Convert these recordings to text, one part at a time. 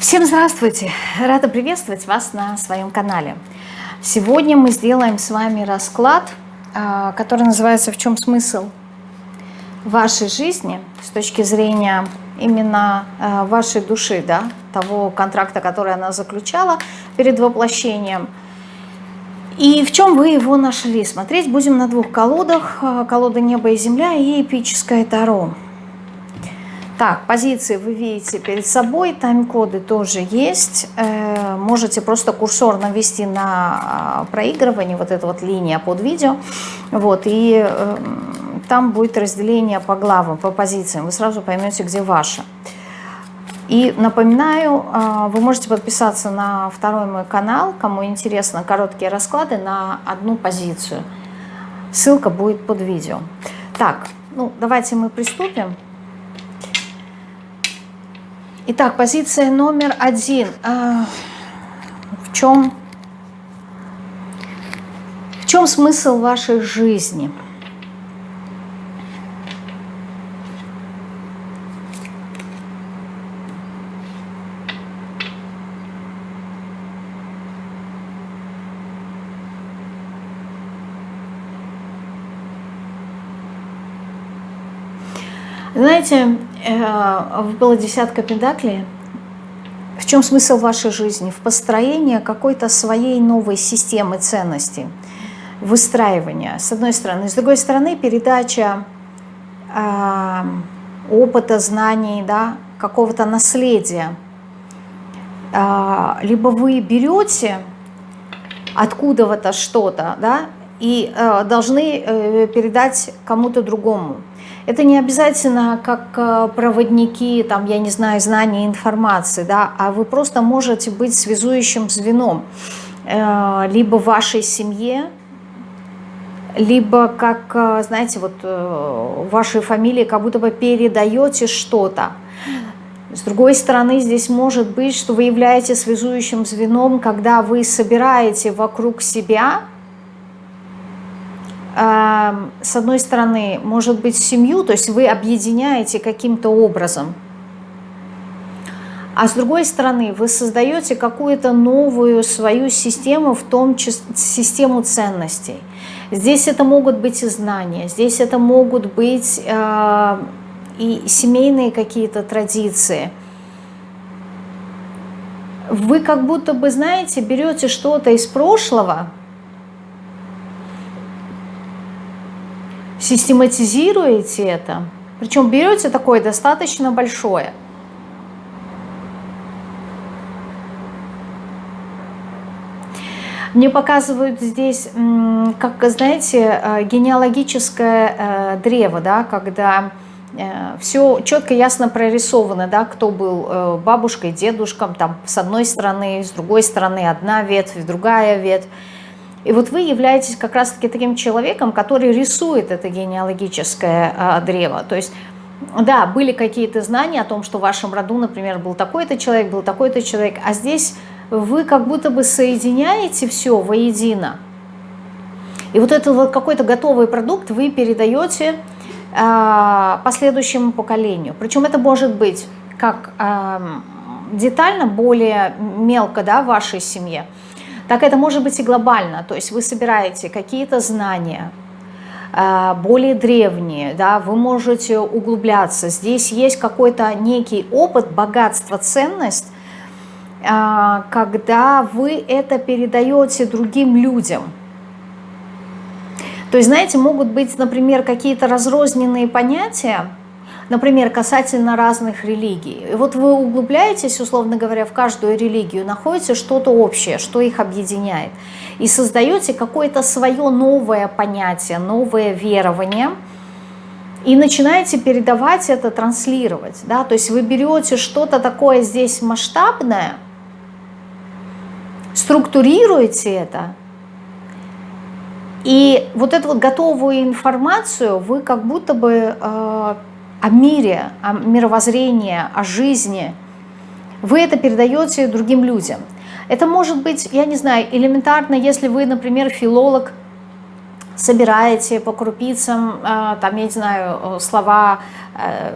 Всем здравствуйте! Рада приветствовать вас на своем канале. Сегодня мы сделаем с вами расклад, а, который называется «В чем смысл вашей жизни?» с точки зрения именно а, вашей души, да, того контракта, который она заключала перед воплощением. И в чем вы его нашли? Смотреть будем на двух колодах. А, колода «Небо и земля» и эпическое Таро. Так, позиции вы видите перед собой, тайм-коды тоже есть. Э, можете просто курсор навести на а, проигрывание, вот эта вот линия под видео. Вот, и эм, там будет разделение по главам, по позициям. Вы сразу поймете, где ваша. И напоминаю, а, вы можете подписаться на второй мой канал, кому интересно короткие расклады на одну позицию. Ссылка будет под видео. Так, ну давайте мы приступим. Итак, позиция номер один. А, в чем, в чем смысл вашей жизни? Знаете, было десятка педаклей. В чем смысл вашей жизни? В построении какой-то своей новой системы ценностей, выстраивания, с одной стороны. С другой стороны, передача э, опыта, знаний, да, какого-то наследия. Э, либо вы берете откуда-то что-то, да, и э, должны э, передать кому-то другому. Это не обязательно как э, проводники, там, я не знаю, знания информации, да, а вы просто можете быть связующим звеном э, либо в вашей семье, либо как, э, знаете, вот вашей фамилии как будто бы передаете что-то. С другой стороны, здесь может быть, что вы являетесь связующим звеном, когда вы собираете вокруг себя с одной стороны, может быть, семью, то есть вы объединяете каким-то образом, а с другой стороны, вы создаете какую-то новую свою систему, в том числе систему ценностей. Здесь это могут быть и знания, здесь это могут быть и семейные какие-то традиции. Вы как будто бы, знаете, берете что-то из прошлого, систематизируете это, причем берете такое достаточно большое. Мне показывают здесь, как, знаете, э, генеалогическое э, древо, да, когда э, все четко, ясно прорисовано, да, кто был бабушкой, дедушком, там, с одной стороны, с другой стороны одна ветвь, другая ветвь. И вот вы являетесь как раз-таки таким человеком, который рисует это генеалогическое а, древо. То есть, да, были какие-то знания о том, что в вашем роду, например, был такой-то человек, был такой-то человек, а здесь вы как будто бы соединяете все воедино. И вот этот вот какой-то готовый продукт вы передаете э, последующему поколению. Причем это может быть как э, детально, более мелко да, в вашей семье, так это может быть и глобально, то есть вы собираете какие-то знания, э, более древние, да, вы можете углубляться. Здесь есть какой-то некий опыт, богатство, ценность, э, когда вы это передаете другим людям. То есть, знаете, могут быть, например, какие-то разрозненные понятия, например, касательно разных религий. И вот вы углубляетесь, условно говоря, в каждую религию, находите что-то общее, что их объединяет, и создаете какое-то свое новое понятие, новое верование, и начинаете передавать это, транслировать. Да? То есть вы берете что-то такое здесь масштабное, структурируете это, и вот эту вот готовую информацию вы как будто бы э, о мире, о мировоззрении, о жизни, вы это передаете другим людям. Это может быть, я не знаю, элементарно, если вы, например, филолог, собираете по крупицам, э, там, я не знаю, слова, э,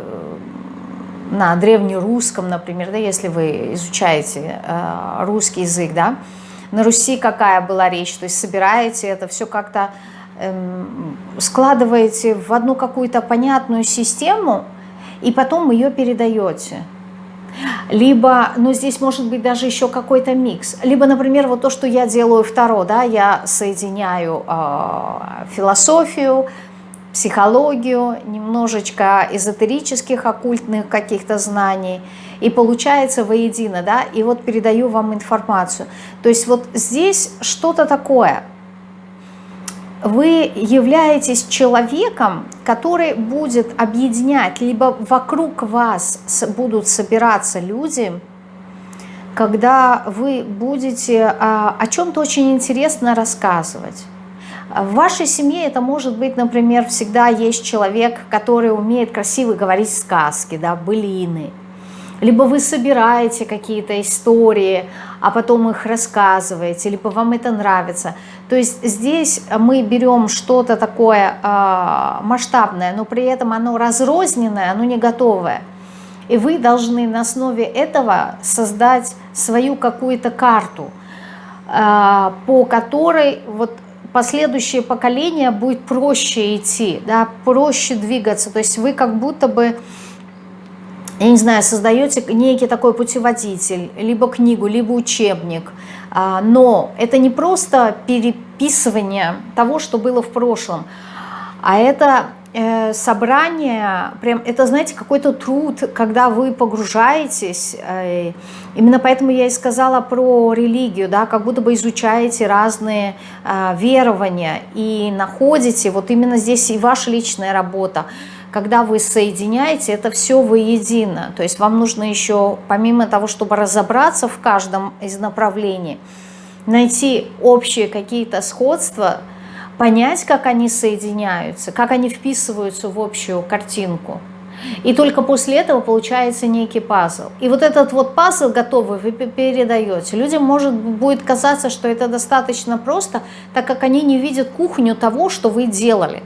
на древнерусском, например, да, если вы изучаете э, русский язык, да, на Руси какая была речь, то есть собираете это все как-то, складываете в одну какую-то понятную систему, и потом ее передаете. Либо, ну здесь может быть даже еще какой-то микс. Либо, например, вот то, что я делаю второе, да, я соединяю э, философию, психологию, немножечко эзотерических, оккультных каких-то знаний, и получается воедино, да, и вот передаю вам информацию. То есть вот здесь что-то такое. Вы являетесь человеком, который будет объединять, либо вокруг вас будут собираться люди, когда вы будете а, о чем-то очень интересно рассказывать в вашей семье это может быть, например, всегда есть человек, который умеет красиво говорить сказки, да, былины. Либо вы собираете какие-то истории, а потом их рассказываете, либо вам это нравится. То есть здесь мы берем что-то такое э, масштабное, но при этом оно разрозненное, оно не готовое. И вы должны на основе этого создать свою какую-то карту, э, по которой вот последующее поколение будет проще идти, да, проще двигаться. То есть вы как будто бы, я не знаю, создаете некий такой путеводитель, либо книгу, либо учебник. А, но это не просто переписывание того, что было в прошлом, а это Э, собрание, прям это, знаете, какой-то труд, когда вы погружаетесь, э, именно поэтому я и сказала про религию, да, как будто бы изучаете разные э, верования и находите, вот именно здесь и ваша личная работа, когда вы соединяете это все воедино, то есть вам нужно еще, помимо того, чтобы разобраться в каждом из направлений, найти общие какие-то сходства, понять, как они соединяются, как они вписываются в общую картинку. И только после этого получается некий пазл. И вот этот вот пазл готовый вы передаете. Людям может будет казаться, что это достаточно просто, так как они не видят кухню того, что вы делали.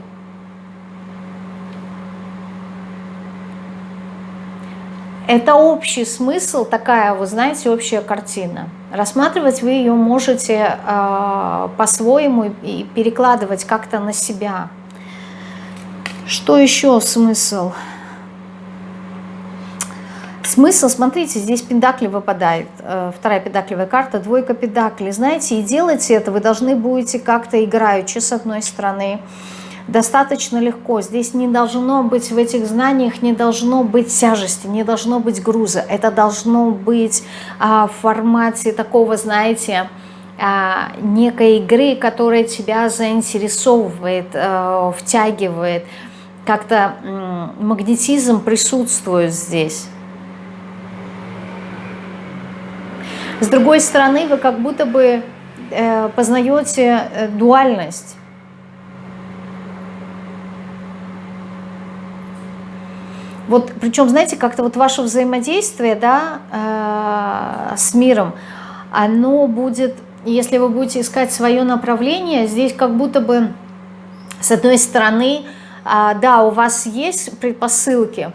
Это общий смысл, такая, вы знаете, общая картина. Рассматривать вы ее можете э, по-своему и перекладывать как-то на себя. Что еще смысл? Смысл, смотрите, здесь педакли выпадает, э, вторая педакливая карта, двойка педаклей. Знаете, и делайте это вы должны будете как-то играючи с одной стороны, достаточно легко. Здесь не должно быть, в этих знаниях не должно быть тяжести, не должно быть груза. Это должно быть а, в формате такого, знаете, а, некой игры, которая тебя заинтересовывает, а, втягивает. Как-то магнетизм присутствует здесь. С другой стороны, вы как будто бы э, познаете э, дуальность Вот, причем, знаете, как-то вот ваше взаимодействие, да, э, с миром, оно будет, если вы будете искать свое направление, здесь как будто бы, с одной стороны, э, да, у вас есть предпосылки,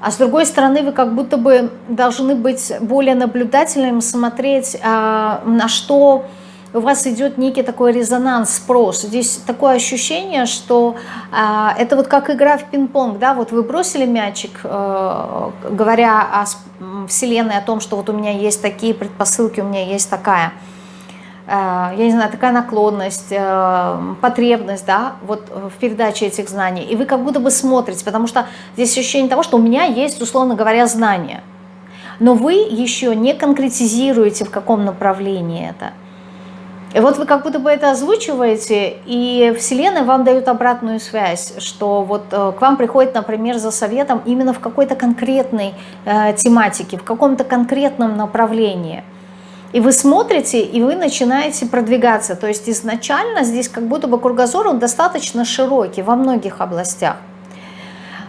а с другой стороны, вы как будто бы должны быть более наблюдательным, смотреть, э, на что у вас идет некий такой резонанс, спрос. Здесь такое ощущение, что э, это вот как игра в пинг-понг, да, вот вы бросили мячик, э, говоря о Вселенной, о том, что вот у меня есть такие предпосылки, у меня есть такая, э, я не знаю, такая наклонность, э, потребность, да, вот в передаче этих знаний, и вы как будто бы смотрите, потому что здесь ощущение того, что у меня есть, условно говоря, знания, но вы еще не конкретизируете, в каком направлении это. И вот вы как будто бы это озвучиваете, и Вселенная вам дает обратную связь, что вот э, к вам приходит, например, за советом именно в какой-то конкретной э, тематике, в каком-то конкретном направлении. И вы смотрите, и вы начинаете продвигаться. То есть изначально здесь как будто бы кругозор он достаточно широкий во многих областях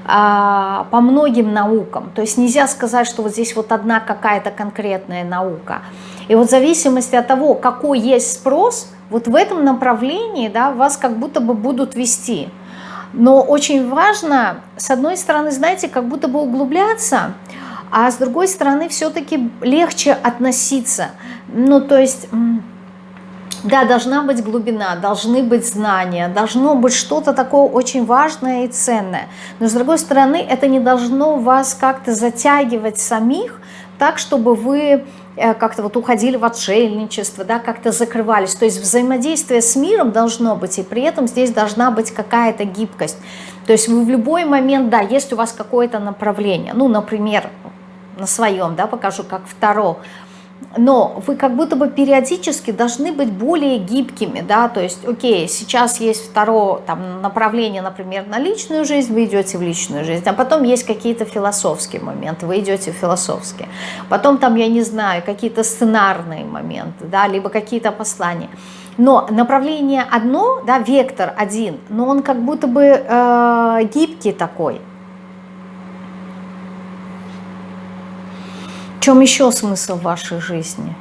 а, по многим наукам. То есть нельзя сказать, что вот здесь вот одна какая-то конкретная наука. И вот в зависимости от того, какой есть спрос, вот в этом направлении да, вас как будто бы будут вести. Но очень важно, с одной стороны, знаете, как будто бы углубляться, а с другой стороны все-таки легче относиться. Ну, то есть... Да, должна быть глубина, должны быть знания, должно быть что-то такое очень важное и ценное. Но с другой стороны, это не должно вас как-то затягивать самих, так, чтобы вы как-то вот уходили в отшельничество, да, как-то закрывались. То есть взаимодействие с миром должно быть, и при этом здесь должна быть какая-то гибкость. То есть вы в любой момент, да, есть у вас какое-то направление, ну, например, на своем, да, покажу, как второе, но вы как будто бы периодически должны быть более гибкими, да, то есть, окей, сейчас есть второе там, направление, например, на личную жизнь, вы идете в личную жизнь, а потом есть какие-то философские моменты, вы идете в философские, потом там, я не знаю, какие-то сценарные моменты, да, либо какие-то послания, но направление одно, да, вектор один, но он как будто бы э, гибкий такой, чем еще смысл вашей жизни?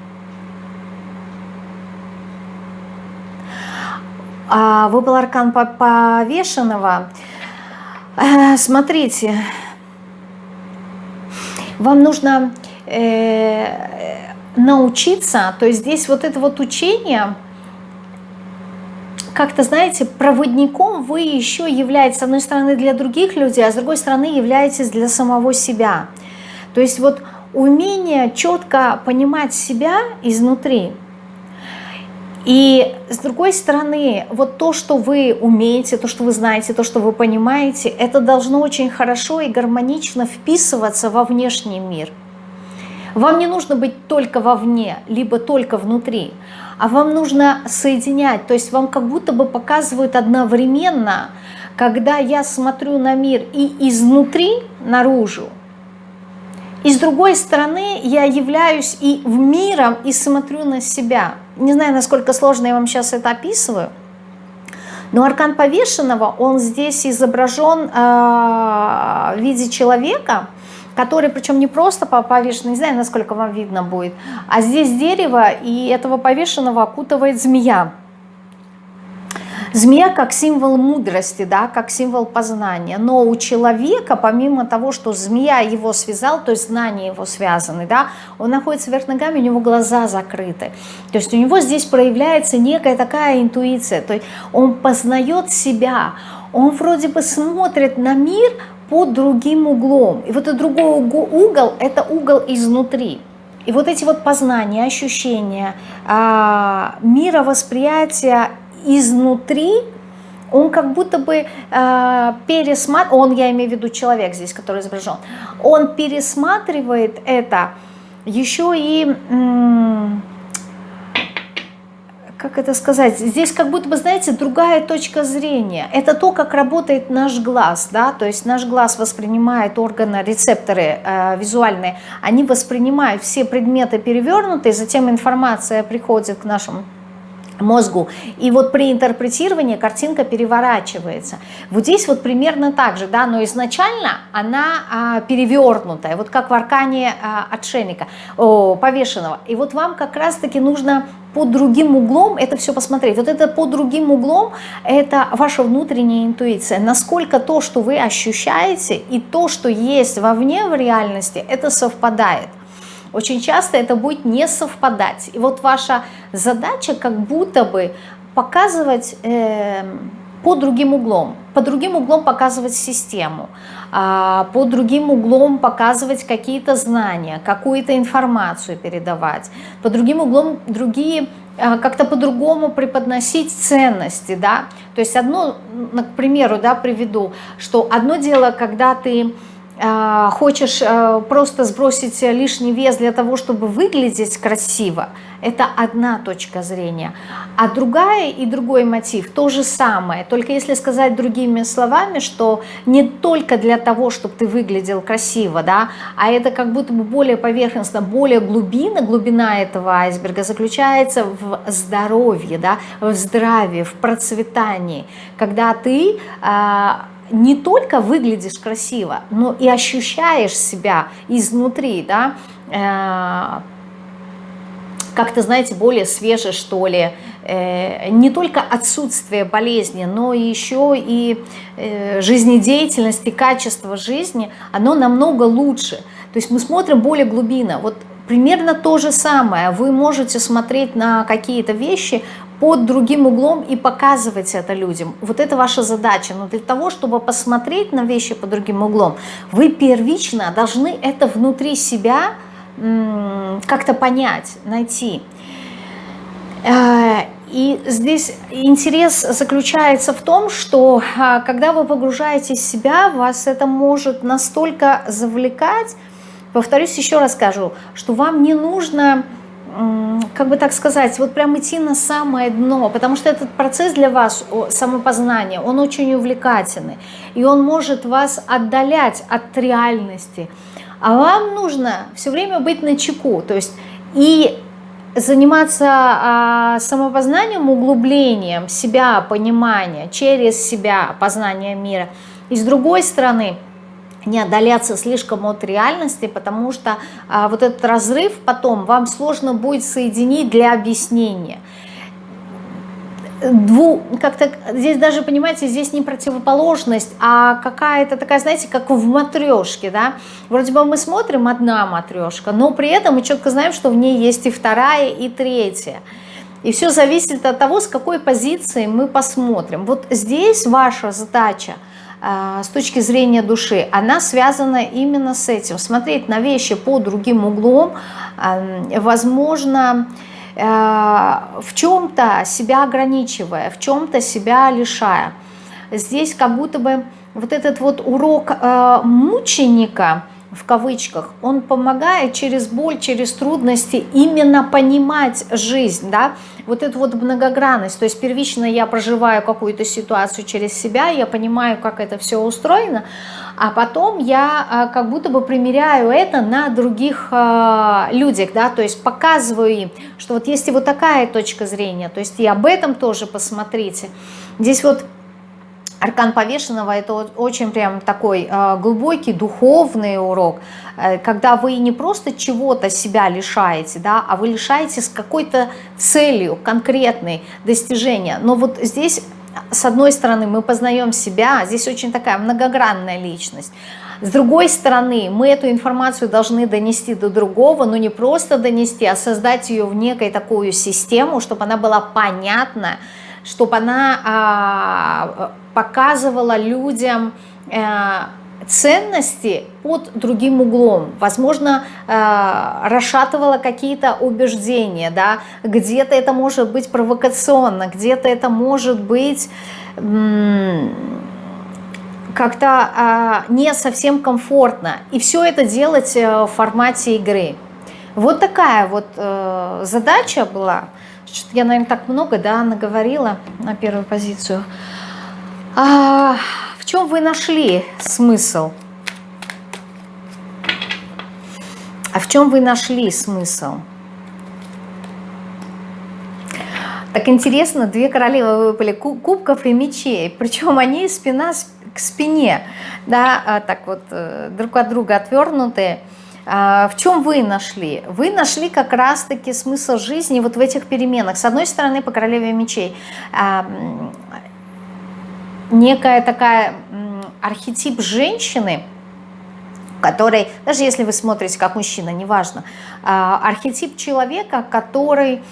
А, выпал аркан повешенного. Э, смотрите, вам нужно э, научиться, то есть здесь вот это вот учение, как-то, знаете, проводником вы еще являетесь, с одной стороны, для других людей, а с другой стороны, являетесь для самого себя. То есть вот умение четко понимать себя изнутри. И с другой стороны, вот то, что вы умеете, то, что вы знаете, то, что вы понимаете, это должно очень хорошо и гармонично вписываться во внешний мир. Вам не нужно быть только вовне, либо только внутри, а вам нужно соединять, то есть вам как будто бы показывают одновременно, когда я смотрю на мир и изнутри наружу, и с другой стороны, я являюсь и в миром, и смотрю на себя. Не знаю, насколько сложно я вам сейчас это описываю, но аркан повешенного, он здесь изображен э, в виде человека, который, причем не просто повешен, не знаю, насколько вам видно будет, а здесь дерево, и этого повешенного окутывает змея. Змея как символ мудрости, да, как символ познания. Но у человека, помимо того, что змея его связал, то есть знания его связаны, да, он находится вверх ногами, у него глаза закрыты. То есть у него здесь проявляется некая такая интуиция. То есть он познает себя, он вроде бы смотрит на мир под другим углом. И вот этот другой угол, это угол изнутри. И вот эти вот познания, ощущения, а, мировосприятия изнутри он как будто бы э, пересматривает, он, я имею в виду человек здесь, который изображен, он пересматривает это еще и, как это сказать, здесь как будто бы, знаете, другая точка зрения. Это то, как работает наш глаз, да, то есть наш глаз воспринимает органы, рецепторы э, визуальные, они воспринимают все предметы перевернутые, затем информация приходит к нашему мозгу. И вот при интерпретировании картинка переворачивается. Вот здесь вот примерно так же, да, но изначально она а, перевернутая, вот как в аркане а, отшельника, о, повешенного. И вот вам как раз-таки нужно под другим углом это все посмотреть. Вот это под другим углом, это ваша внутренняя интуиция. Насколько то, что вы ощущаете, и то, что есть вовне в реальности, это совпадает. Очень часто это будет не совпадать. И вот ваша задача как будто бы показывать э, под другим углом, под другим углом показывать систему, э, под другим углом показывать какие-то знания, какую-то информацию передавать, под другим углом другие э, как-то по-другому преподносить ценности, да, то есть одно, к примеру, да, приведу, что одно дело, когда ты а, хочешь э, просто сбросить лишний вес для того, чтобы выглядеть красиво, это одна точка зрения. А другая и другой мотив то же самое, только если сказать другими словами, что не только для того, чтобы ты выглядел красиво, да, а это как будто бы более поверхностно, более глубина, глубина этого айсберга заключается в здоровье, да, в здравии, в процветании, когда ты а, не только выглядишь красиво, но и ощущаешь себя изнутри, да, э, как-то, знаете, более свеже, что ли, э, не только отсутствие болезни, но еще и э, жизнедеятельность и качество жизни, оно намного лучше. То есть мы смотрим более глубинно. Вот примерно то же самое. Вы можете смотреть на какие-то вещи под другим углом и показывать это людям. Вот это ваша задача. Но для того, чтобы посмотреть на вещи под другим углом, вы первично должны это внутри себя как-то понять, найти. Э, и здесь интерес заключается в том, что а, когда вы погружаетесь в себя, вас это может настолько завлекать, повторюсь, еще раз скажу, что вам не нужно как бы так сказать, вот прям идти на самое дно, потому что этот процесс для вас, самопознания, он очень увлекательный, и он может вас отдалять от реальности, а вам нужно все время быть на чеку, то есть и заниматься а, самопознанием, углублением себя, понимания, через себя, познание мира, и с другой стороны – не отдаляться слишком от реальности, потому что а, вот этот разрыв потом вам сложно будет соединить для объяснения. Дву, как-то здесь даже, понимаете, здесь не противоположность, а какая-то такая, знаете, как в матрешке, да, вроде бы мы смотрим одна матрешка, но при этом мы четко знаем, что в ней есть и вторая, и третья. И все зависит от того, с какой позиции мы посмотрим. Вот здесь ваша задача – с точки зрения души, она связана именно с этим. Смотреть на вещи по другим углом, возможно, э, в чем-то себя ограничивая, в чем-то себя лишая. Здесь как будто бы вот этот вот урок мученика – в кавычках, он помогает через боль, через трудности именно понимать жизнь, да, вот эту вот многогранность, то есть первично я проживаю какую-то ситуацию через себя, я понимаю, как это все устроено, а потом я а, как будто бы примеряю это на других а, людях, да, то есть показываю им, что вот есть и вот такая точка зрения, то есть и об этом тоже посмотрите. Здесь вот Аркан повешенного – это очень прям такой э, глубокий духовный урок, э, когда вы не просто чего-то себя лишаете, да, а вы лишаете с какой-то целью конкретной достижения. Но вот здесь, с одной стороны, мы познаем себя, здесь очень такая многогранная личность, с другой стороны, мы эту информацию должны донести до другого, но не просто донести, а создать ее в некой такую систему, чтобы она была понятна, чтобы она а, показывала людям э, ценности под другим углом, возможно, э, расшатывала какие-то убеждения, да, где-то это может быть провокационно, где-то это может быть как-то э, не совсем комфортно, и все это делать в формате игры. Вот такая вот задача была, что-то я, наверное, так много, да, наговорила на первую позицию. А, в чем вы нашли смысл? А в чем вы нашли смысл? Так интересно, две королевы выпали кубков и мечей, причем они спина к спине, да, а так вот э, друг от друга отвернутые. А, в чем вы нашли? Вы нашли как раз-таки смысл жизни вот в этих переменах. С одной стороны, по королеве мечей, а, некая такая архетип женщины, который, даже если вы смотрите как мужчина, неважно, а, архетип человека, который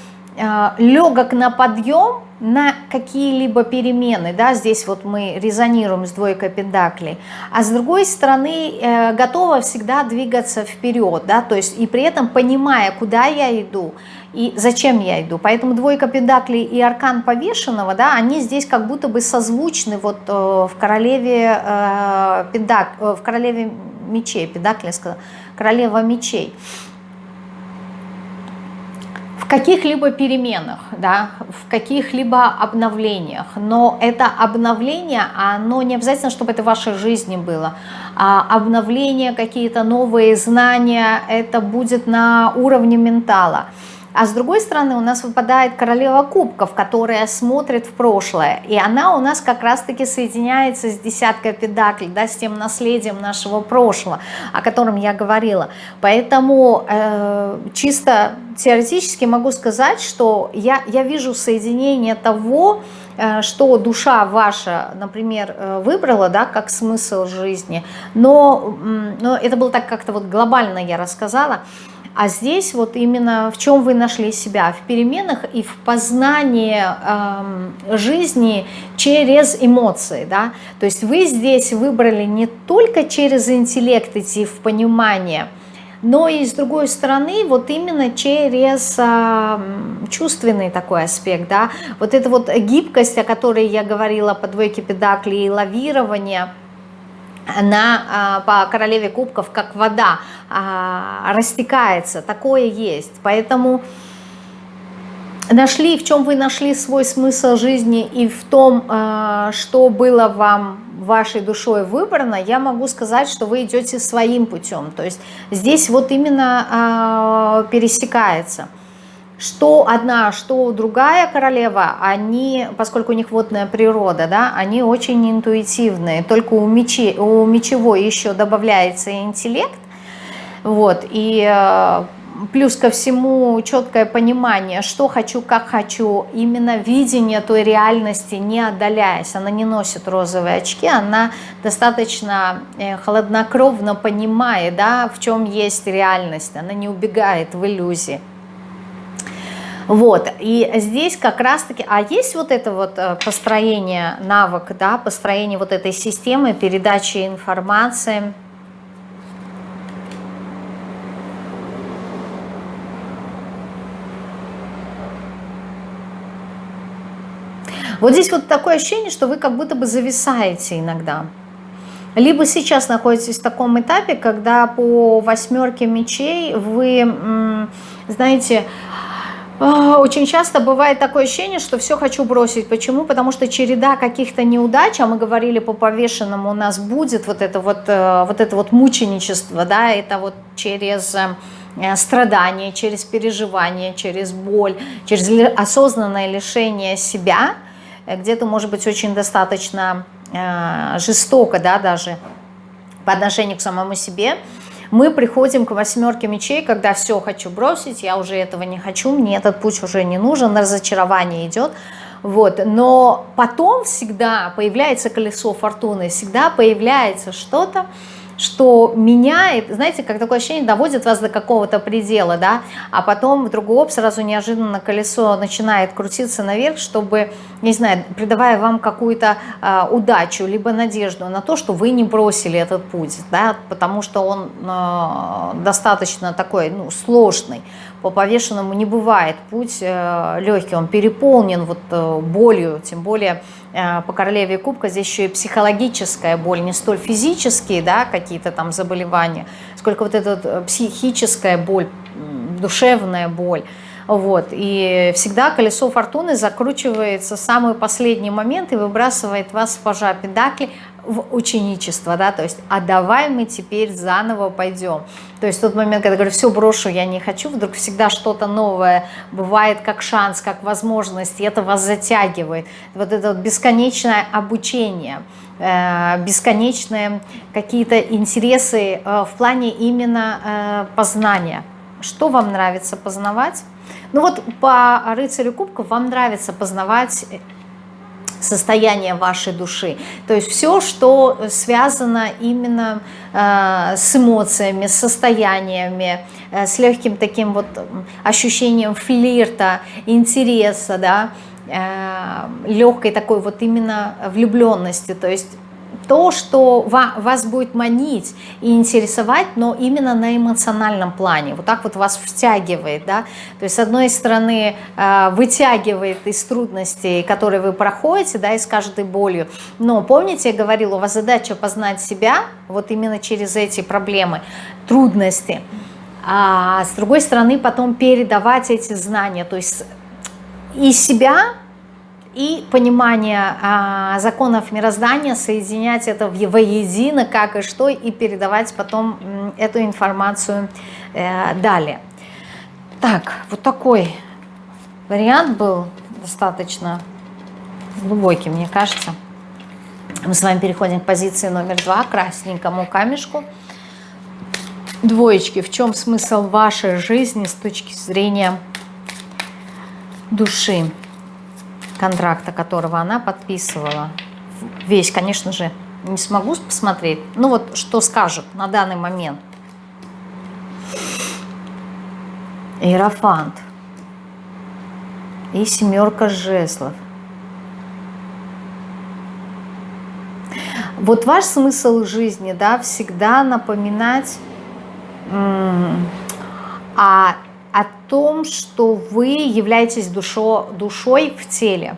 легок на подъем, на какие-либо перемены, да, здесь вот мы резонируем с двойкой пентаклей, а с другой стороны э, готова всегда двигаться вперед, да, то есть и при этом понимая, куда я иду и зачем я иду. Поэтому двойка пентаклей и аркан повешенного, да, они здесь как будто бы созвучны вот э, в королеве э, пентак, э, в королеве мечей, пентакли, королева мечей каких-либо переменах, да, в каких-либо обновлениях. Но это обновление, оно не обязательно, чтобы это в вашей жизни было. А обновление, какие-то новые знания, это будет на уровне ментала. А с другой стороны у нас выпадает королева кубков, которая смотрит в прошлое. И она у нас как раз-таки соединяется с десяткой педаклей, да, с тем наследием нашего прошлого, о котором я говорила. Поэтому э, чисто теоретически могу сказать, что я, я вижу соединение того, э, что душа ваша, например, э, выбрала, да, как смысл жизни, но, но это было так как-то вот глобально я рассказала, а здесь вот именно в чем вы нашли себя? В переменах и в познании э, жизни через эмоции. Да? То есть вы здесь выбрали не только через интеллект идти в понимание, но и с другой стороны вот именно через э, чувственный такой аспект. Да? Вот эта вот гибкость, о которой я говорила по двойке педаклей и лавирование – она а, по королеве кубков как вода а, растекается, такое есть. Поэтому нашли, в чем вы нашли свой смысл жизни и в том, а, что было вам вашей душой выбрано, я могу сказать, что вы идете своим путем. То есть здесь вот именно пересекается что одна, что другая королева, они, поскольку у них водная природа, да, они очень интуитивные. Только у, мечи, у мечевой еще добавляется интеллект. Вот, и э, плюс ко всему четкое понимание, что хочу, как хочу, именно видение той реальности, не отдаляясь. Она не носит розовые очки, она достаточно э, холоднокровно понимает, да, в чем есть реальность, она не убегает в иллюзии. Вот, и здесь как раз-таки, а есть вот это вот э, построение навык, да, построение вот этой системы передачи информации, Вот здесь вот такое ощущение, что вы как будто бы зависаете иногда. Либо сейчас находитесь в таком этапе, когда по восьмерке мечей вы, знаете, очень часто бывает такое ощущение, что все хочу бросить. Почему? Потому что череда каких-то неудач, а мы говорили по повешенному, у нас будет вот это вот, э, вот это вот мученичество, да, это вот через э, страдания, через переживание, через боль, через осознанное лишение себя, э, где-то, может быть, очень достаточно жестоко, да, даже по отношению к самому себе, мы приходим к восьмерке мечей, когда все хочу бросить, я уже этого не хочу, мне этот путь уже не нужен, разочарование идет. Вот. Но потом всегда появляется колесо фортуны, всегда появляется что-то, что меняет, знаете, как такое ощущение, доводит вас до какого-то предела, да, а потом вдруг оп, сразу неожиданно колесо начинает крутиться наверх, чтобы, не знаю, придавая вам какую-то э, удачу, либо надежду на то, что вы не бросили этот путь, да, потому что он э, достаточно такой, ну, сложный, по повешенному не бывает путь э, легкий, он переполнен вот э, болью, тем более э, по королеве кубка здесь еще и психологическая боль, не столь физические, да, какие-то там заболевания, сколько вот эта психическая боль, душевная боль. Вот. И всегда колесо фортуны закручивается в самый последний момент и выбрасывает вас в пажа педакли в ученичество, да, то есть, а давай мы теперь заново пойдем. То есть тот момент, когда я говорю, все брошу, я не хочу, вдруг всегда что-то новое бывает как шанс, как возможность, и это вас затягивает. Вот это вот бесконечное обучение, э, бесконечные какие-то интересы э, в плане именно э, познания. Что вам нравится познавать? Ну вот по рыцарю кубков вам нравится познавать состояние вашей души. То есть все, что связано именно э, с эмоциями, с состояниями, э, с легким таким вот ощущением флирта, интереса, да, э, легкой такой вот именно влюбленности. То есть то, что вас будет манить и интересовать, но именно на эмоциональном плане. Вот так вот вас втягивает, да. То есть, с одной стороны, э, вытягивает из трудностей, которые вы проходите, да, и с каждой болью. Но помните, я говорила, у вас задача познать себя, вот именно через эти проблемы, трудности. А с другой стороны, потом передавать эти знания, то есть из себя и понимание а, законов мироздания, соединять это в воедино, как и что, и передавать потом эту информацию э, далее. Так, вот такой вариант был достаточно глубокий, мне кажется. Мы с вами переходим к позиции номер два, красненькому камешку. Двоечки, в чем смысл вашей жизни с точки зрения души? Контракта, которого она подписывала. Весь, конечно же, не смогу посмотреть. Ну вот, что скажет на данный момент. Иерофант. И семерка жезлов. Вот ваш смысл жизни, да, всегда напоминать о том, что вы являетесь душо, душой в теле.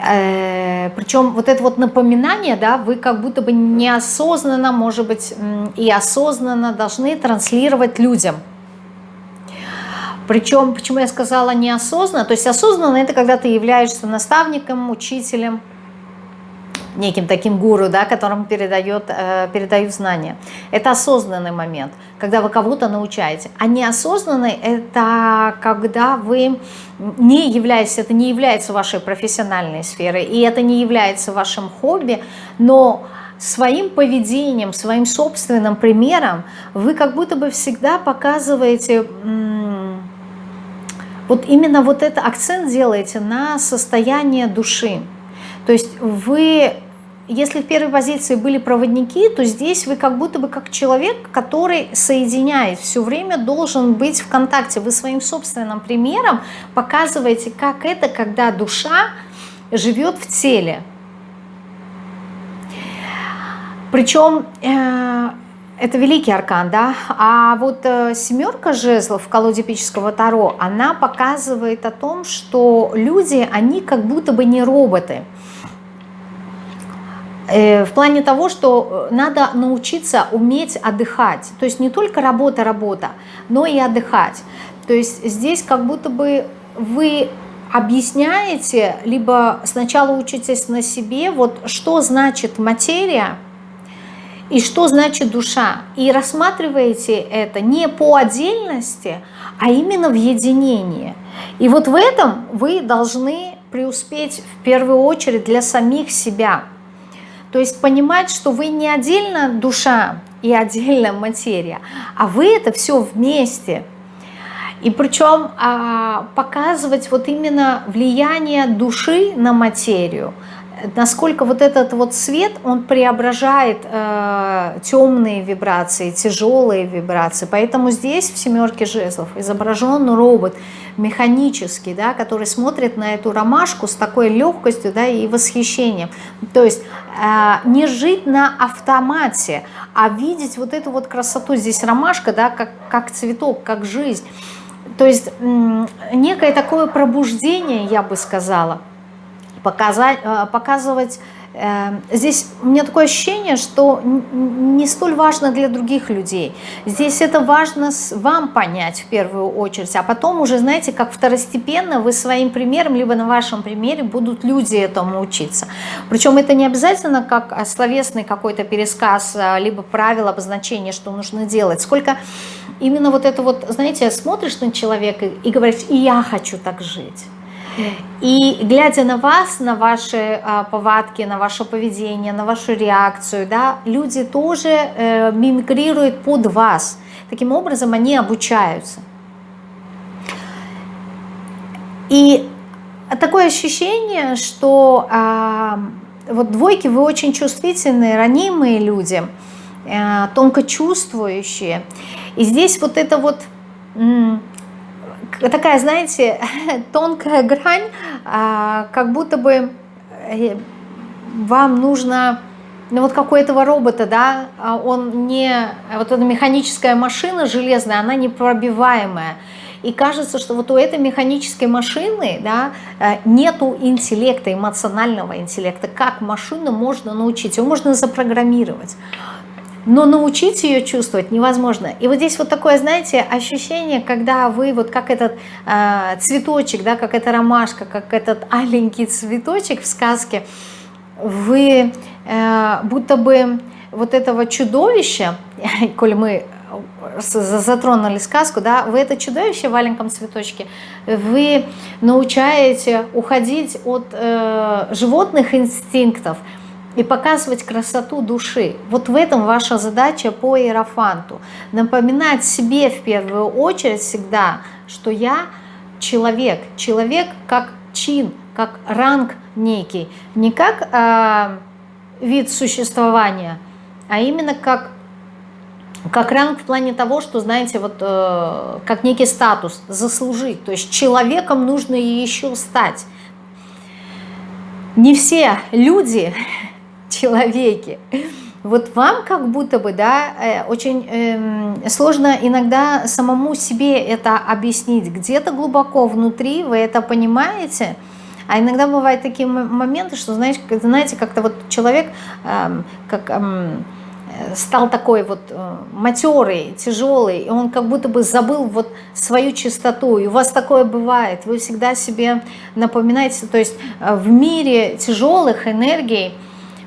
Э, причем вот это вот напоминание, да, вы как будто бы неосознанно, может быть, и осознанно должны транслировать людям. Причем, почему я сказала неосознанно, то есть осознанно это когда ты являешься наставником, учителем, неким таким гуру, да, которому передает, э, передают знания. Это осознанный момент, когда вы кого-то научаете. А неосознанный – это когда вы не являетесь, это не является вашей профессиональной сферой, и это не является вашим хобби, но своим поведением, своим собственным примером вы как будто бы всегда показываете вот именно вот это акцент делаете на состояние души. То есть вы если в первой позиции были проводники, то здесь вы как будто бы как человек, который соединяет, все время должен быть в контакте. Вы своим собственным примером показываете, как это, когда душа живет в теле. Причем э, это великий аркан, да, а вот э, семерка жезлов в колоде эпического Таро, она показывает о том, что люди, они как будто бы не роботы. Э, в плане того, что э, надо научиться уметь отдыхать. То есть не только работа, работа, но и отдыхать. То есть здесь как будто бы вы объясняете, либо сначала учитесь на себе, вот что значит материя и что значит душа. И рассматриваете это не по отдельности, а именно в единении. И вот в этом вы должны преуспеть в первую очередь для самих себя – то есть понимать, что вы не отдельно душа и отдельно материя, а вы это все вместе. И причем а, показывать вот именно влияние души на материю – насколько вот этот вот свет, он преображает э, темные вибрации, тяжелые вибрации. Поэтому здесь в семерке жезлов изображен робот механический, да, который смотрит на эту ромашку с такой легкостью да, и восхищением. То есть э, не жить на автомате, а видеть вот эту вот красоту. Здесь ромашка, да, как, как цветок, как жизнь. То есть некое такое пробуждение, я бы сказала – показать, э, показывать. Э, здесь у меня такое ощущение, что не столь важно для других людей. Здесь это важно вам понять в первую очередь, а потом уже, знаете, как второстепенно вы своим примером, либо на вашем примере будут люди этому учиться. Причем это не обязательно как словесный какой-то пересказ, э, либо правило, обозначение, что нужно делать, сколько именно вот это вот, знаете, смотришь на человека и говоришь, и я хочу так жить. И глядя на вас, на ваши а, повадки, на ваше поведение, на вашу реакцию, да, люди тоже э, мимикрируют под вас. Таким образом они обучаются. И такое ощущение, что э, вот двойки вы очень чувствительные, ранимые люди, э, тонко чувствующие. И здесь вот это вот такая, знаете, тонкая грань, а, как будто бы э, вам нужно, ну вот как у этого робота, да, а он не, вот эта механическая машина железная, она непробиваемая. И кажется, что вот у этой механической машины да, э, нету интеллекта, эмоционального интеллекта. Как машину можно научить? Его можно запрограммировать но научить ее чувствовать невозможно. И вот здесь вот такое, знаете, ощущение, когда вы вот как этот э, цветочек, да, как эта ромашка, как этот аленький цветочек в сказке, вы э, будто бы вот этого чудовища, коль мы затронули сказку, да, вы это чудовище в маленьком цветочке, вы научаете уходить от э, животных инстинктов, и показывать красоту души. Вот в этом ваша задача по иерофанту. Напоминать себе в первую очередь всегда, что я человек. Человек как чин, как ранг некий, не как э, вид существования, а именно как, как ранг в плане того, что, знаете, вот э, как некий статус, заслужить. То есть человеком нужно еще стать. Не все люди человеки, вот вам как будто бы, да, э, очень э, сложно иногда самому себе это объяснить. Где-то глубоко внутри вы это понимаете, а иногда бывают такие моменты, что, знаете, знаете как-то вот человек э, как, э, стал такой вот э, матерый, тяжелый, и он как будто бы забыл вот свою чистоту. И у вас такое бывает, вы всегда себе напоминаете, то есть в мире тяжелых энергий,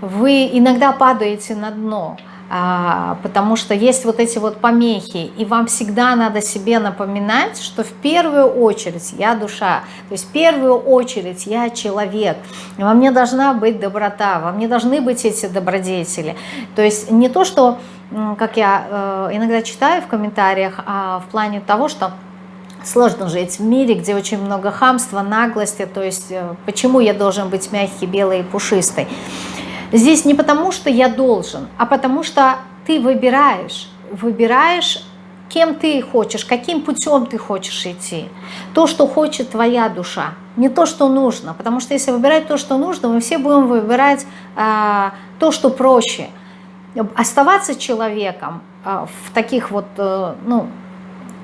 вы иногда падаете на дно, а, потому что есть вот эти вот помехи, и вам всегда надо себе напоминать, что в первую очередь я душа, то есть в первую очередь я человек, и во мне должна быть доброта, во мне должны быть эти добродетели. То есть не то, что, как я э, иногда читаю в комментариях, а в плане того, что Сложно жить в мире, где очень много хамства, наглости, то есть э, почему я должен быть мягкий, белый и пушистый. Здесь не потому, что я должен, а потому что ты выбираешь, выбираешь, кем ты хочешь, каким путем ты хочешь идти. То, что хочет твоя душа, не то, что нужно. Потому что если выбирать то, что нужно, мы все будем выбирать а, то, что проще. Оставаться человеком а, в таких вот, а, ну,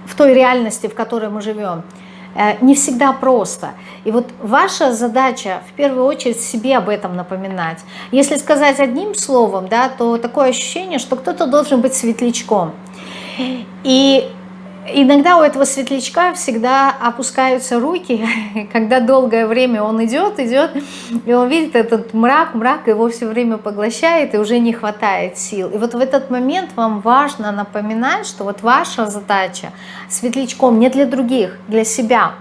в той реальности, в которой мы живем – Э, не всегда просто. И вот ваша задача в первую очередь себе об этом напоминать. Если сказать одним словом, да, то такое ощущение, что кто-то должен быть светлячком. И Иногда у этого светлячка всегда опускаются руки, когда долгое время он идет, идет, и он видит этот мрак, мрак его все время поглощает, и уже не хватает сил. И вот в этот момент вам важно напоминать, что вот ваша задача светлячком не для других, для себя.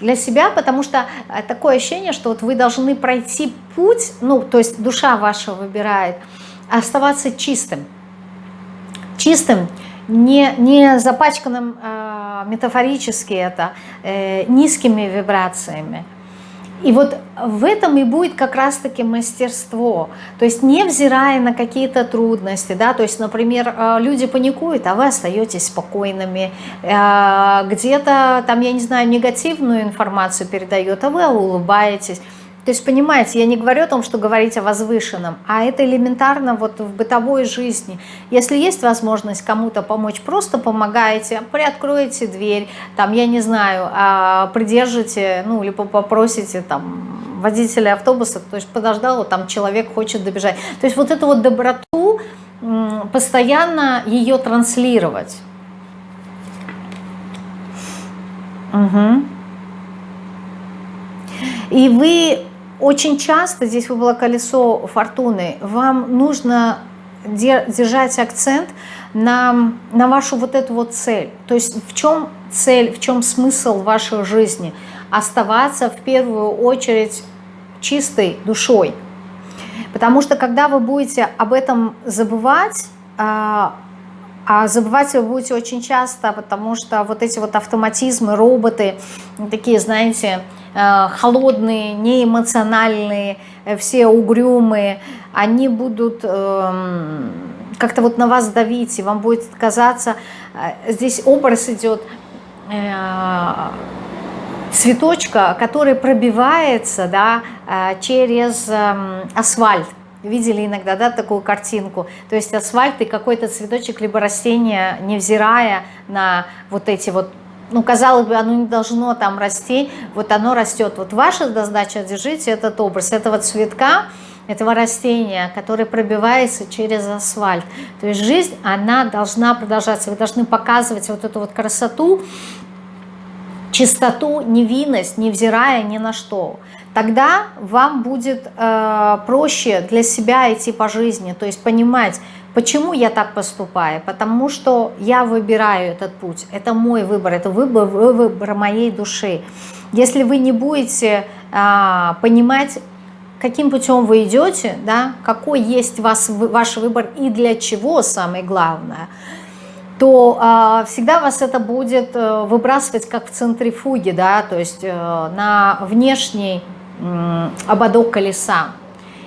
Для себя, потому что э, такое ощущение, что вот вы должны пройти путь, ну, то есть душа ваша выбирает, оставаться чистым. Чистым, не, не запачканным э, метафорически это, э, низкими вибрациями. И вот в этом и будет как раз-таки мастерство. То есть невзирая на какие-то трудности, да, то есть, например, э, люди паникуют, а вы остаетесь спокойными, э, где-то там, я не знаю, негативную информацию передает, а вы улыбаетесь. То есть, понимаете, я не говорю о том, что говорить о возвышенном, а это элементарно вот в бытовой жизни. Если есть возможность кому-то помочь, просто помогаете, приоткроете дверь, там, я не знаю, а, придержите, ну, либо попросите там водителя автобуса, то есть подождал, там человек хочет добежать. То есть вот эту вот доброту постоянно ее транслировать. Угу. И вы очень часто, здесь было колесо фортуны, вам нужно держать акцент на, на вашу вот эту вот цель. То есть в чем цель, в чем смысл вашей жизни? Оставаться в первую очередь чистой душой. Потому что когда вы будете об этом забывать, а, забывать вы будете очень часто, потому что вот эти вот автоматизмы, роботы, такие, знаете, Э, холодные, неэмоциональные, э, все угрюмые, они будут эм, как-то вот на вас давить, и вам будет казаться, э, здесь образ идет цветочка, который пробивается да, через эм, асфальт. Видели иногда да, такую картинку? То есть асфальт и какой-то цветочек, либо растение, невзирая на вот эти вот ну, казалось бы, оно не должно там расти, вот оно растет. Вот ваша задача, держите этот образ этого цветка, этого растения, который пробивается через асфальт. То есть жизнь, она должна продолжаться. Вы должны показывать вот эту вот красоту, чистоту, невинность, невзирая ни на что. Тогда вам будет э, проще для себя идти по жизни, то есть понимать, Почему я так поступаю? Потому что я выбираю этот путь. Это мой выбор, это выбор, выбор моей души. Если вы не будете а, понимать, каким путем вы идете, да, какой есть вас, ваш выбор и для чего, самое главное, то а, всегда вас это будет а, выбрасывать как в центрифуге, да, то есть а, на внешний ободок колеса.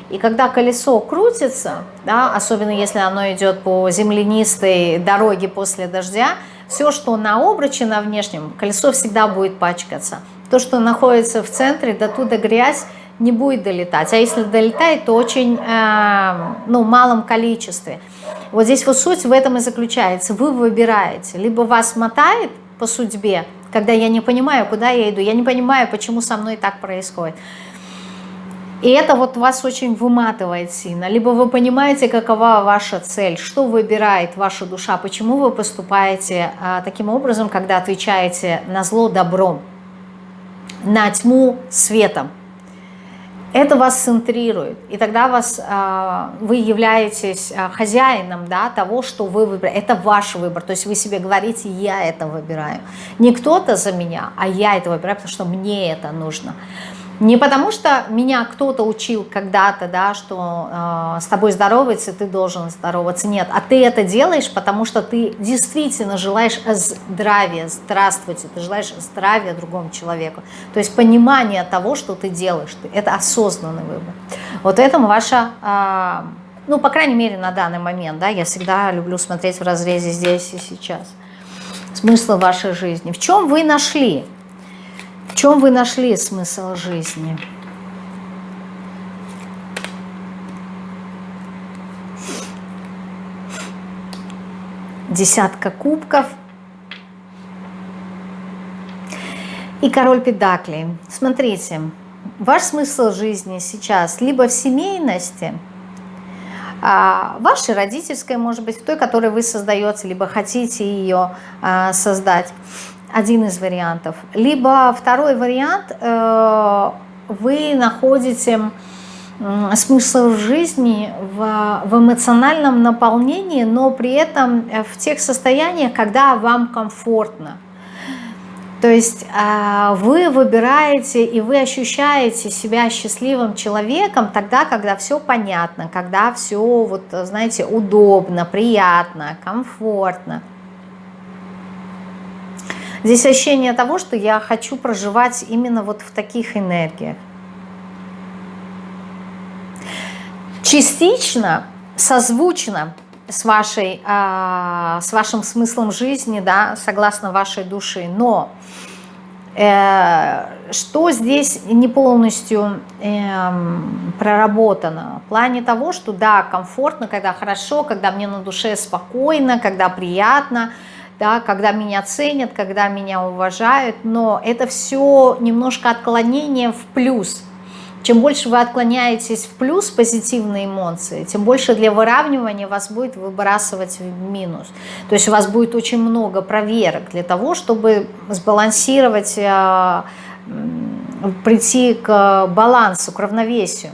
И когда колесо крутится, да, особенно если оно идет по землянистой дороге после дождя, все, что на обруче, на внешнем, колесо всегда будет пачкаться. То, что находится в центре, до туда грязь не будет долетать. А если долетает, то очень э, ну, малом количестве. Вот здесь вот суть в этом и заключается. Вы выбираете. Либо вас мотает по судьбе, когда я не понимаю, куда я иду, я не понимаю, почему со мной так происходит. И это вот вас очень выматывает сильно. Либо вы понимаете, какова ваша цель, что выбирает ваша душа, почему вы поступаете а, таким образом, когда отвечаете на зло добром, на тьму светом. Это вас центрирует, и тогда вас, а, вы являетесь а, хозяином да, того, что вы выбираете. Это ваш выбор, то есть вы себе говорите, я это выбираю. Не кто-то за меня, а я это выбираю, потому что мне это нужно. Не потому что меня кто-то учил когда-то, да, что э, с тобой здороваться, ты должен здороваться. Нет, а ты это делаешь, потому что ты действительно желаешь здравия, здравствуйте, ты желаешь здравия другому человеку. То есть понимание того, что ты делаешь, это осознанный выбор. Вот это ваша, э, ну, по крайней мере, на данный момент, да, я всегда люблю смотреть в разрезе здесь и сейчас. Смысл вашей жизни. В чем вы нашли? В чем вы нашли смысл жизни? Десятка кубков. И король педаклей. Смотрите, ваш смысл жизни сейчас либо в семейности, а, вашей родительской, может быть, в той, которой вы создаете, либо хотите ее а, создать, один из вариантов. Либо второй вариант, э, вы находите смысл жизни в, в эмоциональном наполнении, но при этом в тех состояниях, когда вам комфортно. То есть э, вы выбираете и вы ощущаете себя счастливым человеком тогда, когда все понятно, когда все, вот, знаете, удобно, приятно, комфортно. Здесь ощущение того, что я хочу проживать именно вот в таких энергиях. Частично, созвучно с, вашей, э, с вашим смыслом жизни, да, согласно вашей души, но э, что здесь не полностью э, проработано? В плане того, что да, комфортно, когда хорошо, когда мне на душе спокойно, когда приятно – да, когда меня ценят, когда меня уважают, но это все немножко отклонение в плюс. Чем больше вы отклоняетесь в плюс позитивные эмоции, тем больше для выравнивания вас будет выбрасывать в минус. То есть у вас будет очень много проверок для того, чтобы сбалансировать, э, прийти к балансу, к равновесию.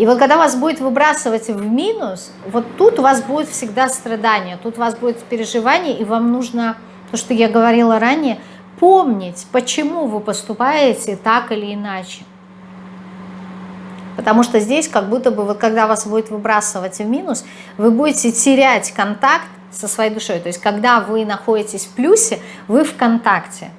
И вот когда вас будет выбрасывать в минус, вот тут у вас будет всегда страдание, тут у вас будет переживание, и вам нужно, то, что я говорила ранее, помнить, почему вы поступаете так или иначе. Потому что здесь как будто бы, вот когда вас будет выбрасывать в минус, вы будете терять контакт со своей душой. То есть когда вы находитесь в плюсе, вы в контакте.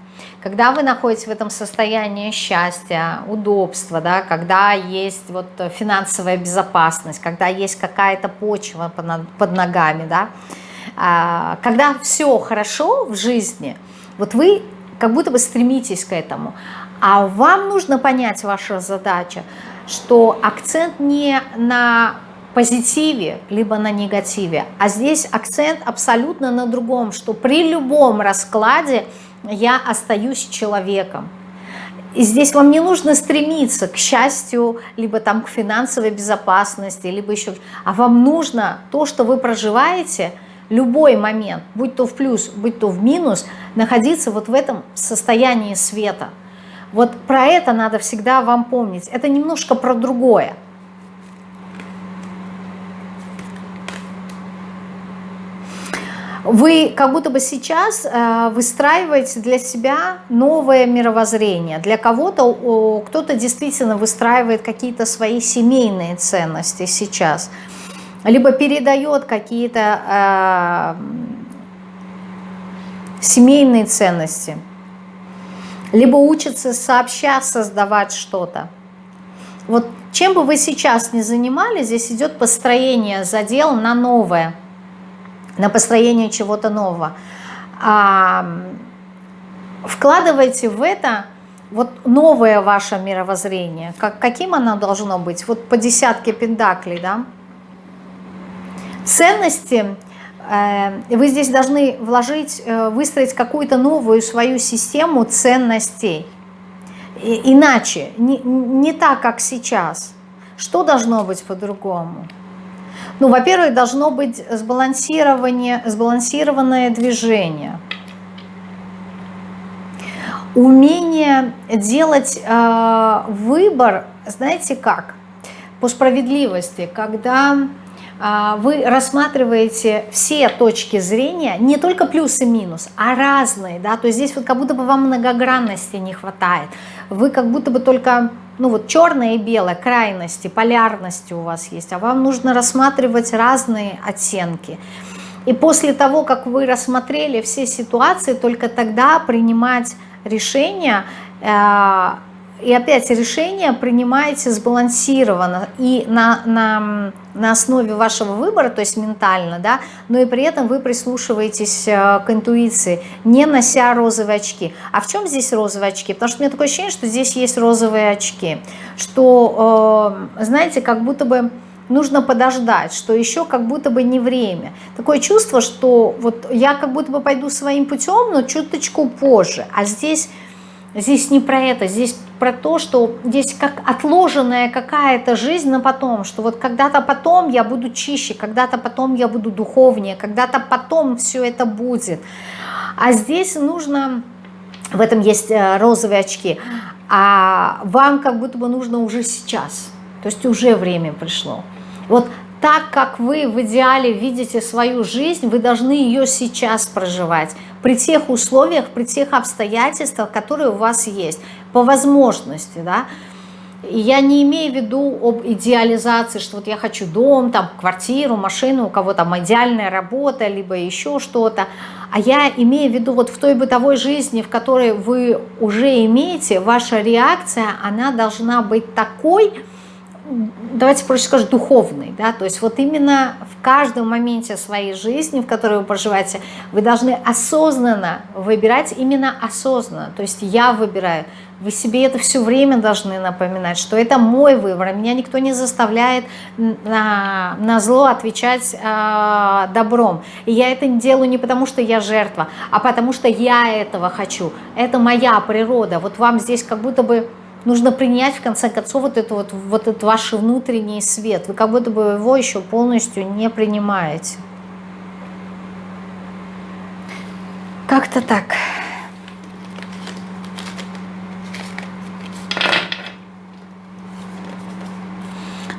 Когда вы находитесь в этом состоянии счастья, удобства, да, когда есть вот финансовая безопасность, когда есть какая-то почва под ногами, да, а, когда все хорошо в жизни, вот вы как будто бы стремитесь к этому. А вам нужно понять ваша задача, что акцент не на позитиве, либо на негативе, а здесь акцент абсолютно на другом, что при любом раскладе я остаюсь человеком. И здесь вам не нужно стремиться к счастью, либо там к финансовой безопасности, либо еще... А вам нужно то, что вы проживаете, любой момент, будь то в плюс, будь то в минус, находиться вот в этом состоянии света. Вот про это надо всегда вам помнить. Это немножко про другое. Вы как будто бы сейчас э, выстраиваете для себя новое мировоззрение. Для кого-то, кто-то действительно выстраивает какие-то свои семейные ценности сейчас. Либо передает какие-то э, семейные ценности. Либо учится сообща создавать что-то. вот чем бы вы сейчас ни занимались, здесь идет построение задел на новое, на построение чего-то нового. А, вкладывайте в это вот новое ваше мировоззрение. Как, каким оно должно быть? Вот по десятке пентаклей, да? Ценности э, вы здесь должны вложить, э, выстроить какую-то новую свою систему ценностей. И, иначе, не, не так, как сейчас. Что должно быть по-другому? Ну, во-первых, должно быть сбалансирование, сбалансированное движение – умение делать э, выбор, знаете как, по справедливости, когда э, вы рассматриваете все точки зрения, не только плюс и минус, а разные, да, то есть здесь вот как будто бы вам многогранности не хватает, вы как будто бы только, ну вот черное и белое, крайности, полярности у вас есть, а вам нужно рассматривать разные оттенки. И после того, как вы рассмотрели все ситуации, только тогда принимать решение, э, и опять решение принимаете сбалансированно и на, на, на основе вашего выбора, то есть ментально, да, но и при этом вы прислушиваетесь э, к интуиции, не нося розовые очки. А в чем здесь розовые очки? Потому что у меня такое ощущение, что здесь есть розовые очки, что, э, знаете, как будто бы нужно подождать, что еще как будто бы не время. Такое чувство, что вот я как будто бы пойду своим путем, но чуточку позже. А здесь, здесь не про это, здесь про то, что здесь как отложенная какая-то жизнь на потом, что вот когда-то потом я буду чище, когда-то потом я буду духовнее, когда-то потом все это будет. А здесь нужно, в этом есть э, розовые очки, а вам как будто бы нужно уже сейчас, то есть уже время пришло. Вот так, как вы в идеале видите свою жизнь, вы должны ее сейчас проживать. При тех условиях, при тех обстоятельствах, которые у вас есть. По возможности, да. И я не имею в виду об идеализации, что вот я хочу дом, там, квартиру, машину, у кого там идеальная работа, либо еще что-то. А я имею в виду вот в той бытовой жизни, в которой вы уже имеете, ваша реакция, она должна быть такой, давайте проще скажу, духовный, да, то есть вот именно в каждом моменте своей жизни, в которой вы проживаете, вы должны осознанно выбирать, именно осознанно, то есть я выбираю, вы себе это все время должны напоминать, что это мой выбор, меня никто не заставляет на, на зло отвечать э, добром. И я это делаю не потому, что я жертва, а потому что я этого хочу. Это моя природа. Вот вам здесь как будто бы Нужно принять, в конце концов, вот, это вот, вот этот ваш внутренний свет. Вы как будто бы его еще полностью не принимаете. Как-то так.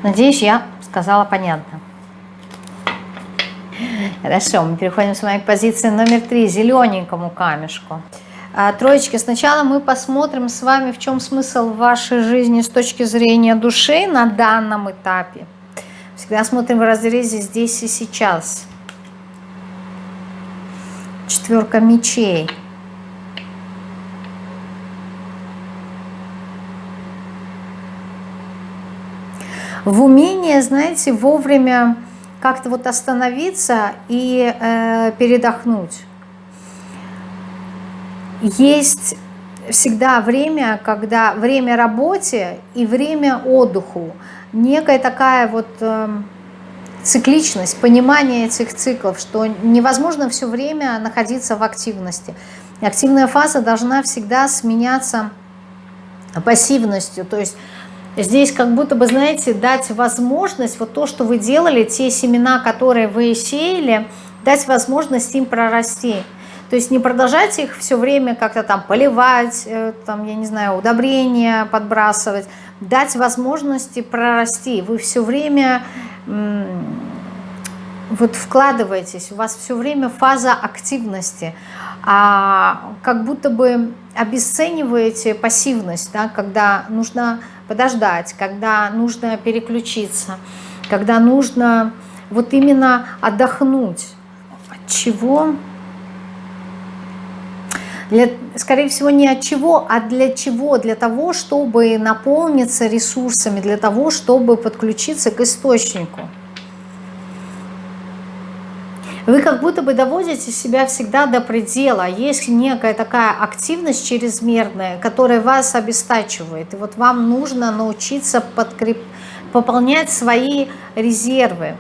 Надеюсь, я сказала понятно. Хорошо, мы переходим с вами к позиции номер три, зелененькому камешку. А, троечки, сначала мы посмотрим с вами, в чем смысл вашей жизни с точки зрения души на данном этапе. Всегда смотрим в разрезе здесь и сейчас. Четверка мечей. В умении, знаете, вовремя как-то вот остановиться и э, передохнуть есть всегда время, когда время работе и время отдыху. Некая такая вот э, цикличность, понимание этих циклов, что невозможно все время находиться в активности. Активная фаза должна всегда сменяться пассивностью, то есть Здесь как будто бы, знаете, дать возможность, вот то, что вы делали, те семена, которые вы сеяли, дать возможность им прорасти. То есть не продолжать их все время как-то там поливать, э, там, я не знаю, удобрения подбрасывать, дать возможности прорасти. Вы все время вот вкладываетесь, у вас все время фаза активности, а как будто бы обесцениваете пассивность, да, когда нужно подождать, когда нужно переключиться, когда нужно вот именно отдохнуть. От чего? Для, скорее всего, не от чего, а для чего? Для того, чтобы наполниться ресурсами, для того, чтобы подключиться к источнику. Вы как будто бы доводите себя всегда до предела. Есть некая такая активность чрезмерная, которая вас обестачивает. И вот вам нужно научиться подкреп... пополнять свои резервы.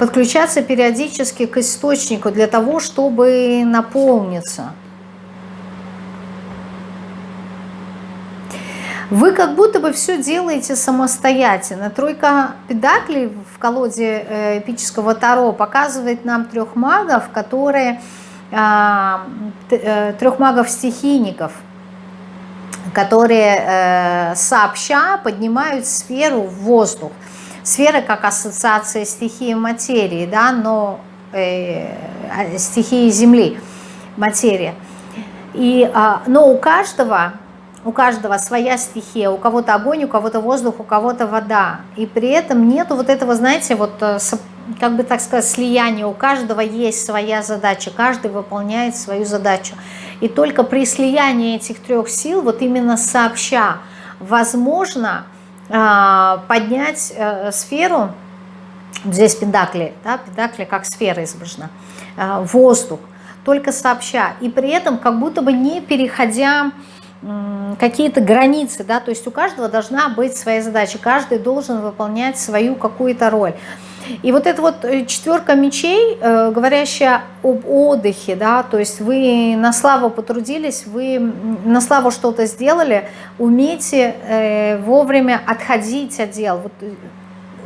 Подключаться периодически к источнику для того, чтобы наполниться. Вы как будто бы все делаете самостоятельно. Тройка педаклей в колоде э, эпического Таро показывает нам трех магов, которые а, э, трех магов-стихийников, которые э, сообща поднимают сферу в воздух. Сфера как ассоциация стихии материи, да, но э, стихии Земли, материя. И, а, но у каждого у каждого своя стихия, у кого-то огонь, у кого-то воздух, у кого-то вода. И при этом нету вот этого, знаете, вот э, как бы так сказать, слияния. У каждого есть своя задача, каждый выполняет свою задачу. И только при слиянии этих трех сил, вот именно сообща, возможно а, поднять э, сферу, здесь педакли, да, педакли как сфера изображена, э, воздух, только сообща. И при этом как будто бы не переходя какие-то границы, да, то есть у каждого должна быть своя задача, каждый должен выполнять свою какую-то роль. И вот эта вот э, четверка мечей, э, говорящая об отдыхе, да, то есть вы на славу потрудились, вы на славу что-то сделали, умейте э, вовремя отходить от дел, вот,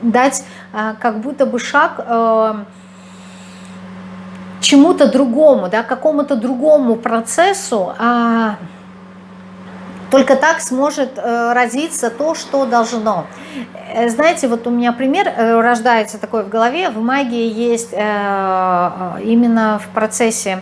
дать как будто бы шаг чему-то другому, да, какому-то другому процессу, а только так сможет э, родиться то, что должно. Э, знаете, вот у меня пример э, рождается такой в голове. В магии есть именно в процессе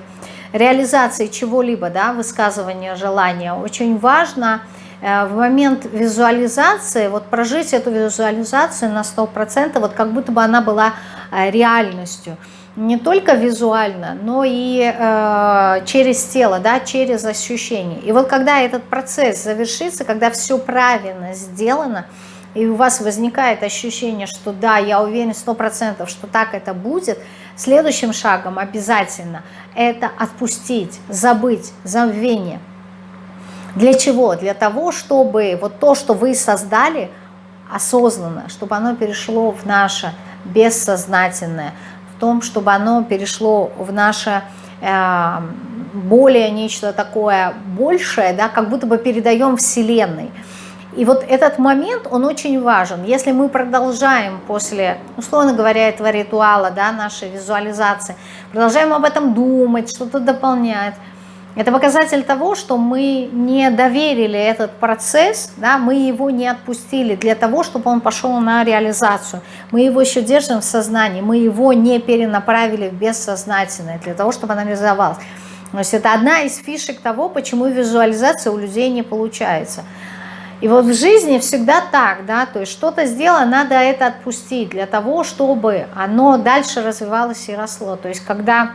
реализации чего-либо, да, высказывания желания, очень важно в момент визуализации, вот прожить эту визуализацию на 100%, вот как будто бы она была реальностью не только визуально, но и э, через тело, да, через ощущения. И вот когда этот процесс завершится, когда все правильно сделано, и у вас возникает ощущение, что да, я уверен сто процентов, что так это будет, следующим шагом обязательно это отпустить, забыть, забвение. Для чего? Для того, чтобы вот то, что вы создали осознанно, чтобы оно перешло в наше бессознательное, том, чтобы оно перешло в наше э, более нечто такое большее, да, как будто бы передаем Вселенной. И вот этот момент, он очень важен. Если мы продолжаем после, условно говоря, этого ритуала, да, нашей визуализации, продолжаем об этом думать, что-то дополнять, это показатель того, что мы не доверили этот процесс, да, мы его не отпустили для того, чтобы он пошел на реализацию. Мы его еще держим в сознании, мы его не перенаправили в бессознательное для того, чтобы она реализовалась. То есть это одна из фишек того, почему визуализация у людей не получается. И вот в жизни всегда так, да, то есть что-то сделано, надо это отпустить для того, чтобы оно дальше развивалось и росло. То есть когда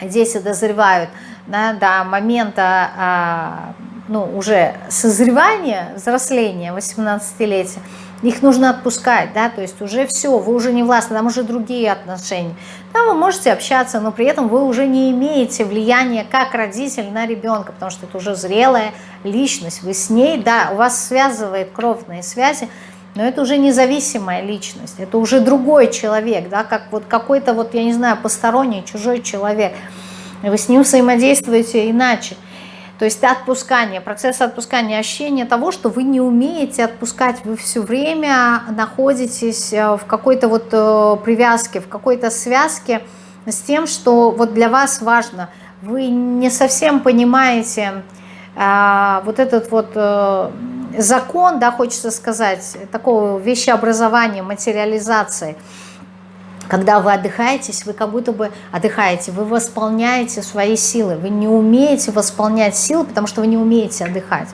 дети дозревают да, до момента а, ну, уже созревания, взросления, 18-летия, их нужно отпускать, да, то есть уже все, вы уже не властны, там уже другие отношения. Там вы можете общаться, но при этом вы уже не имеете влияния как родитель на ребенка, потому что это уже зрелая личность, вы с ней, да, у вас связывает кровные связи, но это уже независимая личность, это уже другой человек, да, как вот какой-то вот, я не знаю, посторонний, чужой человек. Вы с ним взаимодействуете иначе. То есть отпускание, процесс отпускания, ощущение того, что вы не умеете отпускать, вы все время находитесь э, в какой-то вот э, привязке, в какой-то связке с тем, что вот для вас важно. Вы не совсем понимаете а, вот этот вот а, закон, да, хочется сказать, такого вещеобразования, материализации – когда вы отдыхаетесь, вы как будто бы отдыхаете, вы восполняете свои силы. Вы не умеете восполнять силы, потому что вы не умеете отдыхать.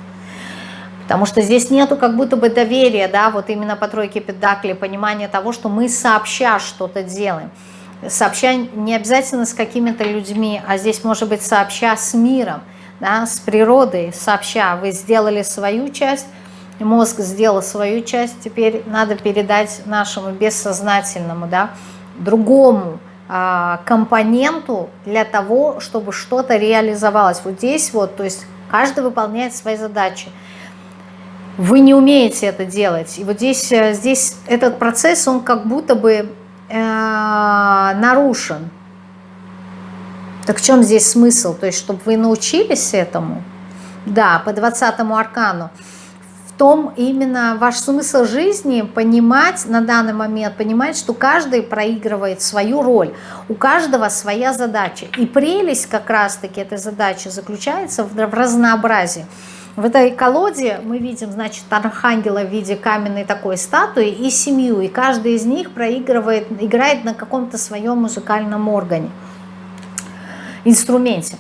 Потому что здесь нету как будто бы доверия, да, вот именно по тройке педакли, понимания того, что мы сообща что-то делаем. сообща не обязательно с какими-то людьми, а здесь может быть сообща с миром, да, с природой, сообща. Вы сделали свою часть, мозг сделал свою часть, теперь надо передать нашему бессознательному, да, другому а, компоненту для того, чтобы что-то реализовалось. Вот здесь вот, то есть каждый выполняет свои задачи. Вы не умеете это делать. И вот здесь, э, здесь этот процесс, он как будто бы э, нарушен. Так в чем здесь смысл? То есть, чтобы вы научились этому? Да, по 20 аркану. В том именно ваш смысл жизни понимать на данный момент, понимать, что каждый проигрывает свою роль, у каждого своя задача. И прелесть как раз-таки этой задачи заключается в разнообразии. В этой колоде мы видим, значит, архангела в виде каменной такой статуи и семью, и каждый из них проигрывает, играет на каком-то своем музыкальном органе, инструменте.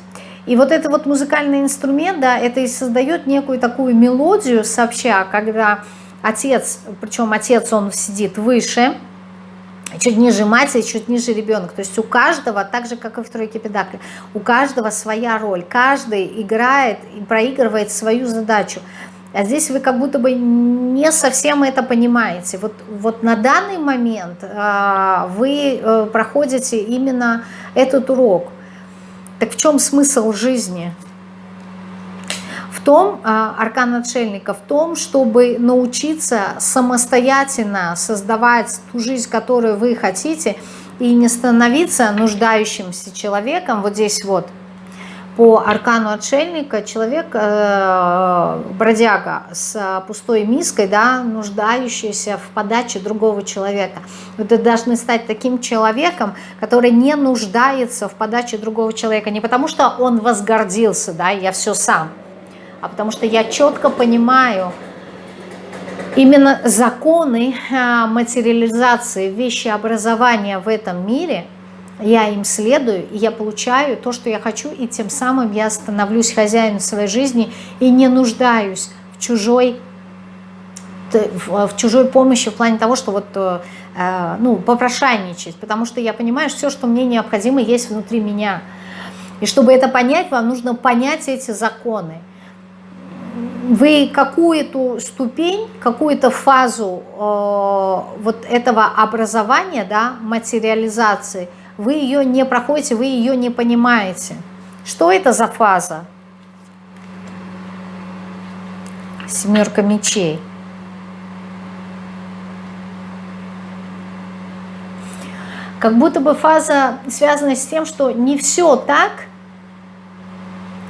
И вот этот вот музыкальный инструмент, да, это и создает некую такую мелодию сообща, когда отец, причем отец, он сидит выше, чуть ниже матери, чуть ниже ребенок. То есть у каждого, так же, как и в тройке педакли, у каждого своя роль. Каждый играет и проигрывает свою задачу. А здесь вы как будто бы не совсем это понимаете. Вот, вот на данный момент э, вы э, проходите именно этот урок. Так в чем смысл жизни? том, а, аркан отшельника, в том, чтобы научиться самостоятельно создавать ту жизнь, которую вы хотите, и не становиться нуждающимся человеком, вот здесь вот, по аркану отшельника человек, э, бродяга с пустой миской, да, нуждающийся в подаче другого человека. Вы должны стать таким человеком, который не нуждается в подаче другого человека. Не потому что он возгордился, да, я все сам, а потому что я четко понимаю именно законы а, материализации, вещеобразования в этом мире, я им следую, и я получаю то, что я хочу, и тем самым я становлюсь хозяином своей жизни и не нуждаюсь в чужой, в чужой помощи в плане того, что вот э, э, ну, попрошайничать, потому что я понимаю, что все, что мне необходимо, есть внутри меня. И чтобы это понять, вам нужно понять эти законы вы какую-то ступень, какую-то фазу э, вот этого образования, да, материализации, вы ее не проходите, вы ее не понимаете. Что это за фаза? Семерка мечей. Как будто бы фаза связана с тем, что не все так,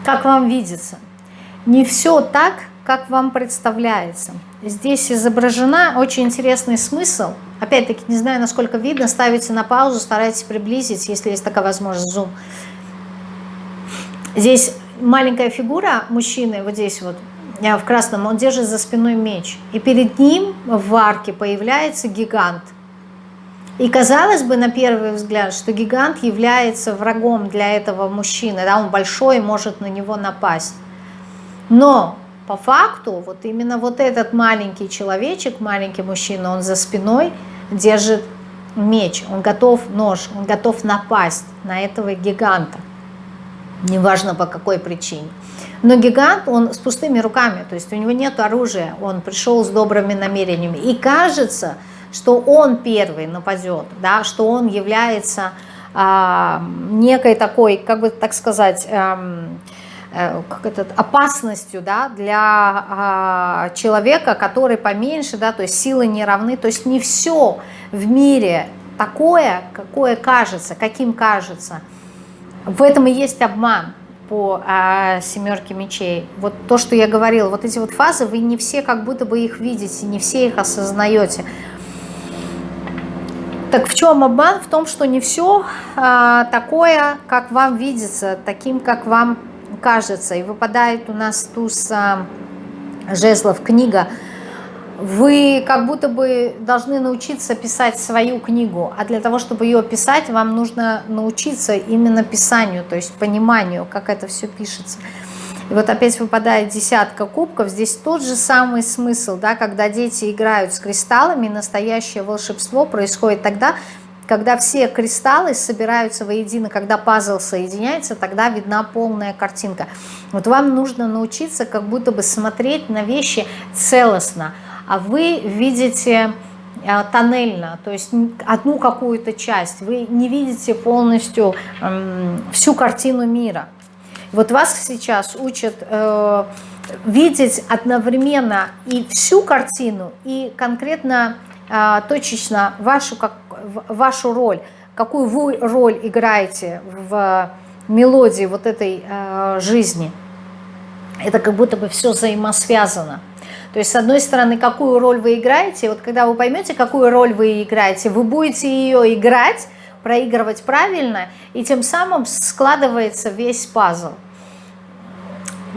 как вам видится не все так, как вам представляется. Здесь изображена очень интересный смысл. Опять-таки, не знаю, насколько видно, ставите на паузу, старайтесь приблизить, если есть такая возможность, зум. Здесь маленькая фигура мужчины, вот здесь вот, э, в красном, он держит за спиной меч. И перед ним в арке появляется гигант. И казалось бы, на первый взгляд, что гигант является врагом для этого мужчины. Да, он большой может на него напасть. Но по факту вот именно вот этот маленький человечек, маленький мужчина, он за спиной держит меч, он готов нож, он готов напасть на этого гиганта. Неважно по какой причине. Но гигант, он с пустыми руками, то есть у него нет оружия, он пришел с добрыми намерениями. И кажется, что он первый нападет, да, что он является а, некой такой, как бы так сказать, а, как это, опасностью да, для а, человека, который поменьше, да, то есть силы не равны. То есть не все в мире такое, какое кажется, каким кажется. В этом и есть обман по а, семерке мечей. Вот то, что я говорила, вот эти вот фазы, вы не все как будто бы их видите, не все их осознаете. Так в чем обман? В том, что не все а, такое, как вам видится, таким, как вам кажется, и выпадает у нас туз а, жезлов книга, вы как будто бы должны научиться писать свою книгу, а для того, чтобы ее писать, вам нужно научиться именно писанию, то есть пониманию, как это все пишется. И вот опять выпадает десятка кубков, здесь тот же самый смысл, да, когда дети играют с кристаллами, настоящее волшебство происходит тогда, когда все кристаллы собираются воедино, когда пазл соединяется, тогда видна полная картинка. Вот вам нужно научиться как будто бы смотреть на вещи целостно, а вы видите э, тоннельно, то есть одну какую-то часть, вы не видите полностью всю картину мира. Вот вас сейчас учат э, видеть одновременно и всю картину, и конкретно э, точечно вашу, как, вашу роль, какую вы роль играете в мелодии вот этой э, жизни. Это как будто бы все взаимосвязано. То есть, с одной стороны, какую роль вы играете, вот когда вы поймете, какую роль вы играете, вы будете ее играть, проигрывать правильно, и тем самым складывается весь пазл.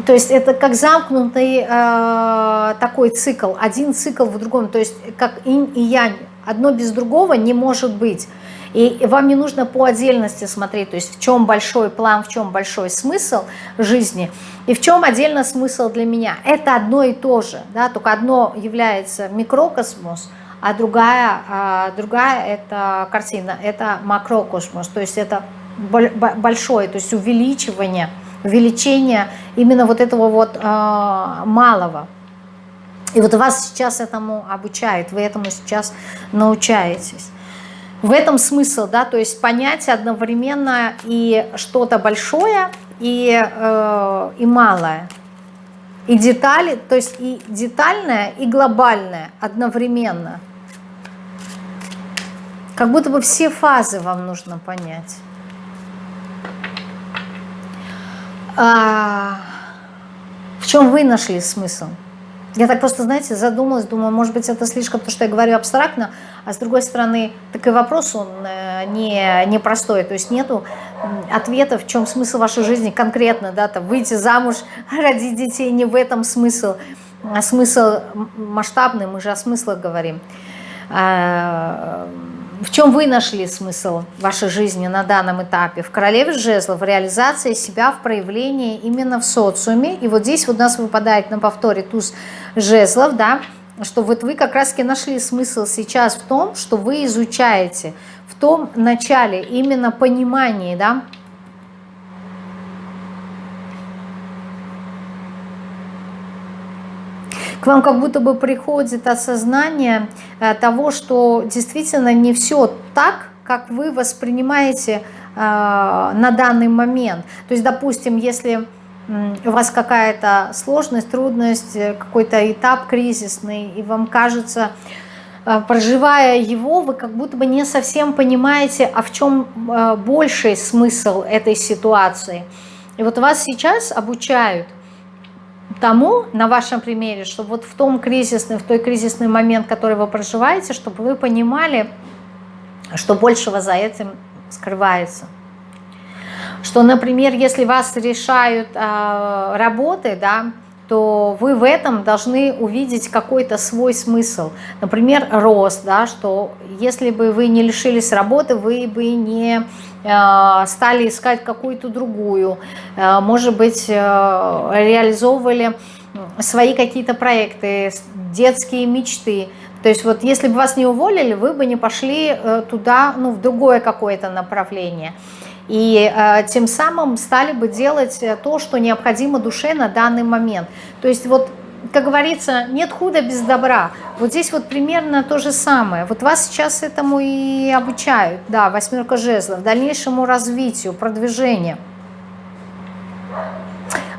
То есть это как замкнутый э, такой цикл, один цикл в другом, то есть как инь и янь, одно без другого не может быть. И вам не нужно по отдельности смотреть, то есть в чем большой план, в чем большой смысл жизни, и в чем отдельно смысл для меня. Это одно и то же, да, только одно является микрокосмос, а другая, а другая это картина, это макрокосмос, то есть это большое, то есть увеличивание увеличение именно вот этого вот э, малого. И вот вас сейчас этому обучают, вы этому сейчас научаетесь. В этом смысл, да, то есть понять одновременно и что-то большое, и, э, и малое. И детали, то есть и детальное, и глобальное одновременно. Как будто бы все фазы вам нужно понять. А, в чем вы нашли смысл? Я так просто, знаете, задумалась, думаю, может быть, это слишком, то, что я говорю абстрактно, а с другой стороны, так и вопрос, он э, не, не простой, то есть нету ответа, в чем смысл вашей жизни конкретно, да, там, выйти замуж, родить детей, не в этом смысл, а смысл масштабный, мы же о смыслах говорим. В чем вы нашли смысл вашей жизни на данном этапе? В королеве жезлов, в реализации себя, в проявлении именно в социуме. И вот здесь вот у нас выпадает на повторе туз жезлов, да, что вот вы как раз-таки нашли смысл сейчас в том, что вы изучаете, в том начале, именно понимании, да, к вам как будто бы приходит осознание э, того, что действительно не все так, как вы воспринимаете э, на данный момент. То есть, допустим, если у вас какая-то сложность, трудность, э, какой-то этап кризисный, и вам кажется, проживая его, вы как будто бы не совсем понимаете, а в чем больший смысл этой ситуации. И вот вас сейчас обучают – тому, на вашем примере, что вот в том кризисный, в той кризисный момент, который вы проживаете, чтобы вы понимали, что большего за этим скрывается. Что, например, если вас решают э, работы, да, то вы в этом должны увидеть какой-то свой смысл. Например, рост, да, что если бы вы не лишились работы, вы бы не э, стали искать какую-то другую, э, может быть, э, реализовывали свои какие-то проекты, детские мечты. То есть вот если бы вас не уволили, вы бы не пошли туда, ну, в другое какое-то направление и э, тем самым стали бы делать э, то, что необходимо душе на данный момент. То есть вот, как говорится, нет худа без добра. Вот здесь вот примерно то же самое. Вот вас сейчас этому и обучают, да, восьмерка жезлов, дальнейшему развитию, продвижению.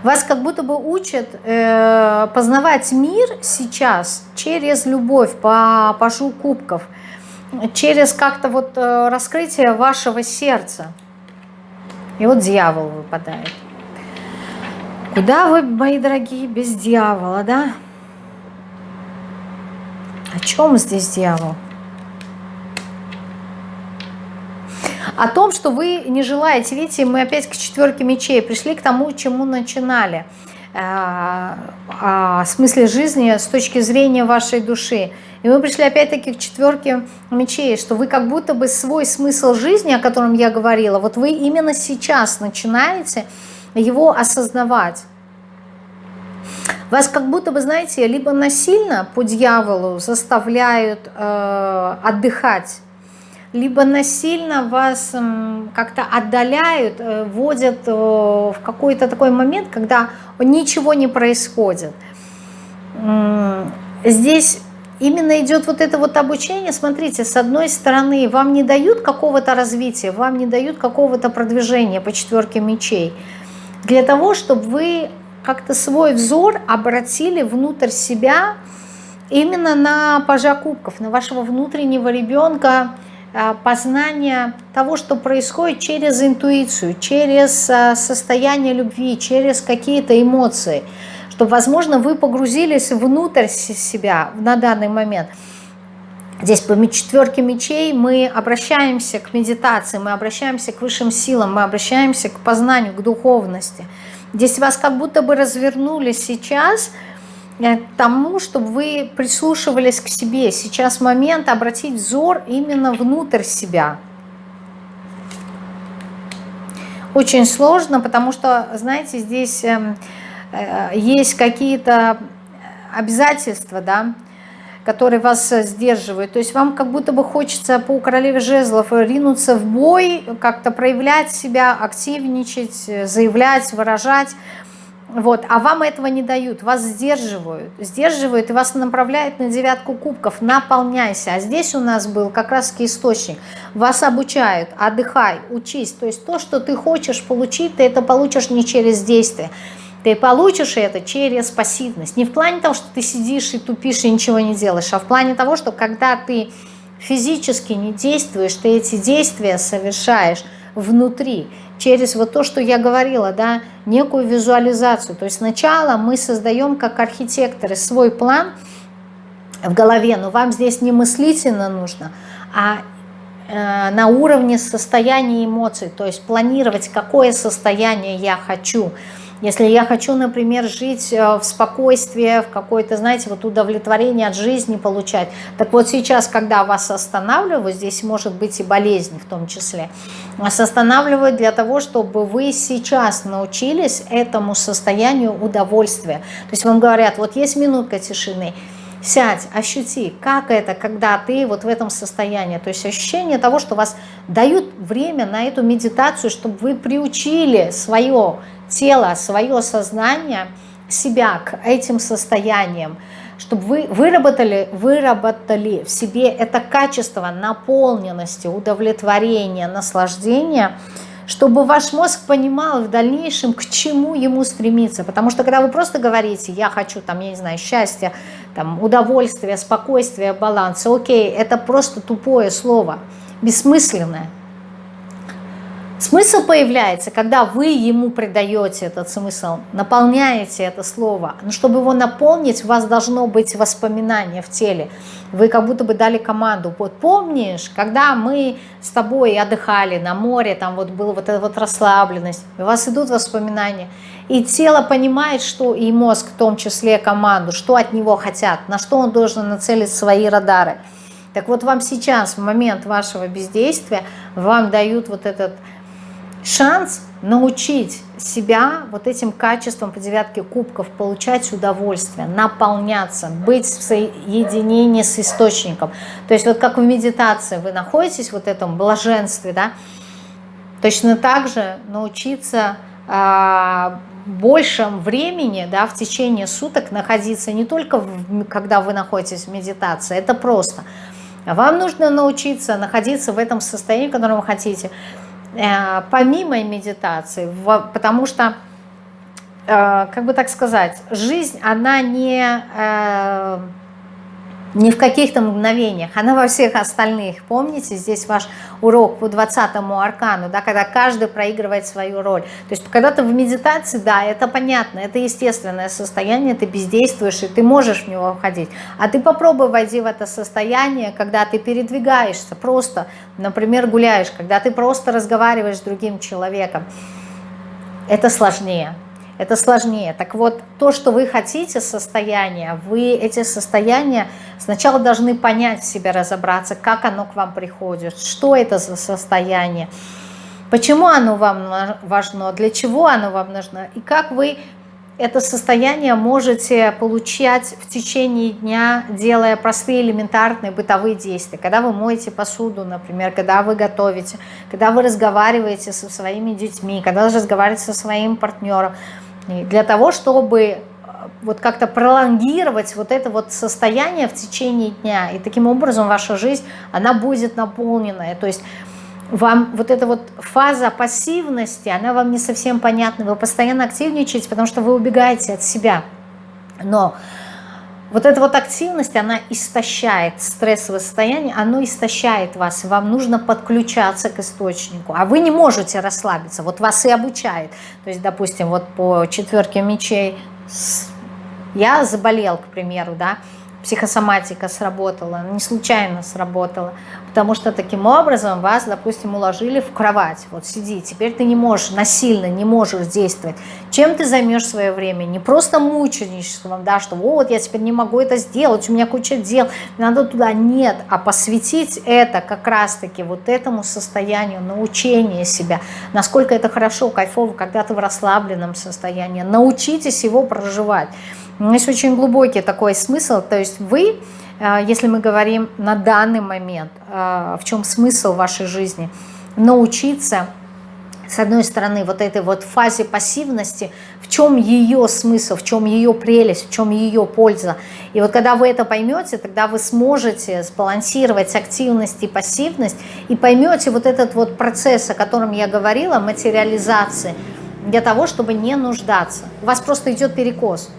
Вас как будто бы учат э, познавать мир сейчас через любовь по пажу кубков, через как-то вот э, раскрытие вашего сердца. И вот дьявол выпадает. Куда вы, мои дорогие, без дьявола, да? О чем здесь дьявол? О том, что вы не желаете, видите, мы опять к четверке мечей пришли к тому, чему начинали. Э, о смысле жизни с точки зрения вашей души. И мы пришли опять-таки к четверке мечей, что вы как будто бы свой смысл жизни, о котором я говорила, вот вы именно сейчас начинаете его осознавать. Вас как будто бы, знаете, либо насильно по дьяволу заставляют э, отдыхать, либо насильно вас как-то отдаляют, э, вводят э, в какой-то такой момент, когда ничего не происходит. Здесь именно идет вот это вот обучение, смотрите, с одной стороны, вам не дают какого-то развития, вам не дают какого-то продвижения по четверке мечей, для того, чтобы вы как-то свой взор обратили внутрь себя, именно на пажа кубков, на вашего внутреннего ребенка, познание того, что происходит через интуицию, через а, состояние любви, через какие-то эмоции – чтобы, возможно, вы погрузились внутрь себя на данный момент. Здесь по четверке мечей мы обращаемся к медитации, мы обращаемся к высшим силам, мы обращаемся к познанию, к духовности. Здесь вас как будто бы развернули сейчас э, к тому, чтобы вы прислушивались к себе. Сейчас момент обратить взор именно внутрь себя. Очень сложно, потому что, знаете, здесь эм, Э, есть какие-то обязательства, да, которые вас сдерживают. То есть вам как будто бы хочется по королеве жезлов ринуться в бой, как-то проявлять себя, активничать, заявлять, выражать. Вот, а вам этого не дают, вас сдерживают, сдерживают и вас направляют на девятку кубков, наполняйся. А здесь у нас был как раз источник, вас обучают, отдыхай, учись. То есть то, что ты хочешь получить, ты это получишь не через действие, ты получишь это через пассивность. Не в плане того, что ты сидишь и тупишь и ничего не делаешь, а в плане того, что когда ты физически не действуешь, ты эти действия совершаешь внутри, через вот то, что я говорила, да, некую визуализацию. То есть сначала мы создаем как архитекторы свой план в голове, но вам здесь не мыслительно нужно, а э, на уровне состояния эмоций, то есть планировать, какое состояние я хочу – если я хочу, например, жить э, в спокойствии, в какое-то, знаете, вот удовлетворение от жизни получать, так вот сейчас, когда вас останавливают, здесь может быть и болезнь в том числе, вас останавливают для того, чтобы вы сейчас научились этому состоянию удовольствия. То есть вам говорят, вот есть минутка тишины, сядь, ощути, как это, когда ты вот в этом состоянии. То есть ощущение того, что вас дают время на эту медитацию, чтобы вы приучили свое тело, свое сознание, себя к этим состояниям, чтобы вы выработали, выработали в себе это качество наполненности, удовлетворения, наслаждения, чтобы ваш мозг понимал в дальнейшем, к чему ему стремиться. Потому что когда вы просто говорите, я хочу, там, я не знаю, счастья, там, удовольствия, спокойствия, баланса, окей, это просто тупое слово, бессмысленное. Смысл появляется, когда вы ему придаете этот смысл, наполняете это слово. Но чтобы его наполнить, у вас должно быть воспоминание в теле. Вы как будто бы дали команду. Вот помнишь, когда мы с тобой отдыхали на море, там вот была вот эта вот расслабленность, у вас идут воспоминания. И тело понимает, что и мозг в том числе команду, что от него хотят, на что он должен нацелить свои радары. Так вот вам сейчас, в момент вашего бездействия, вам дают вот этот шанс научить себя вот этим качеством по девятке кубков, получать удовольствие, наполняться, быть в соединении с источником. То есть вот как в медитации вы находитесь в вот этом блаженстве, да, точно так же научиться э, большем времени, да, в течение суток находиться не только в, когда вы находитесь в медитации, это просто. Вам нужно научиться находиться в этом состоянии, в котором вы хотите, помимо медитации, потому что, э, как бы так сказать, жизнь, она не, э, не в каких-то мгновениях, она во всех остальных. Помните, здесь ваш урок по 20 аркану, да, когда каждый проигрывает свою роль. То есть когда ты в медитации, да, это понятно, это естественное состояние, ты бездействуешь, и ты можешь в него входить. А ты попробуй войти в это состояние, когда ты передвигаешься, просто, например, гуляешь, когда ты просто разговариваешь с другим человеком. Это сложнее это сложнее. Так вот, то, что вы хотите состояние, вы эти состояния сначала должны понять в себе, разобраться, как оно к вам приходит, что это за состояние, почему оно вам важно, для чего оно вам нужно, и как вы это состояние можете получать в течение дня, делая простые элементарные бытовые действия. Когда вы моете посуду, например, когда вы готовите, когда вы разговариваете со своими детьми, когда вы разговариваете со своим партнером. И для того, чтобы э, вот как-то пролонгировать вот это вот состояние в течение дня. И таким образом ваша жизнь, она будет наполненная. То есть вам вот эта вот фаза пассивности, она вам не совсем понятна, вы постоянно активничаете, потому что вы убегаете от себя. Но вот эта вот активность, она истощает стрессовое состояние, оно истощает вас, вам нужно подключаться к источнику, а вы не можете расслабиться, вот вас и обучает. То есть, допустим, вот по четверке мечей я заболел, к примеру, да, психосоматика сработала, не случайно сработала, потому что таким образом вас, допустим, уложили в кровать, вот сиди, теперь ты не можешь, насильно не можешь действовать. Чем ты займешь свое время? Не просто мученичеством, да, что вот я теперь не могу это сделать, у меня куча дел, надо туда, нет, а посвятить это как раз-таки вот этому состоянию научения себя, насколько это хорошо, кайфово, когда ты в расслабленном состоянии, научитесь его проживать. Есть очень глубокий такой смысл, то есть вы, если мы говорим на данный момент, э, в чем смысл вашей жизни, научиться, с одной стороны, вот этой вот фазе пассивности, в чем ее смысл, в чем ее прелесть, в чем ее польза. И вот когда вы это поймете, тогда вы сможете сбалансировать активность и пассивность, и поймете вот этот вот процесс, о котором я говорила, материализации, для того, чтобы не нуждаться. У вас просто идет перекос.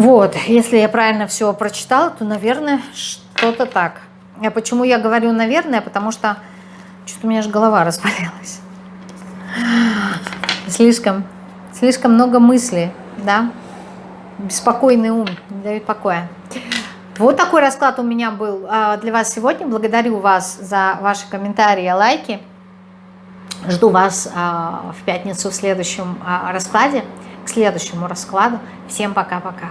Вот, если я правильно все прочитала, то, наверное, что-то так. А почему я говорю «наверное»? Потому что что-то у меня же голова разболелась. Слишком, слишком много мыслей, да? Беспокойный ум не дает покоя. Вот такой расклад у меня был а, для вас сегодня. Благодарю вас за ваши комментарии лайки. Жду вас а, в пятницу в следующем а, раскладе, к следующему раскладу. Всем пока-пока.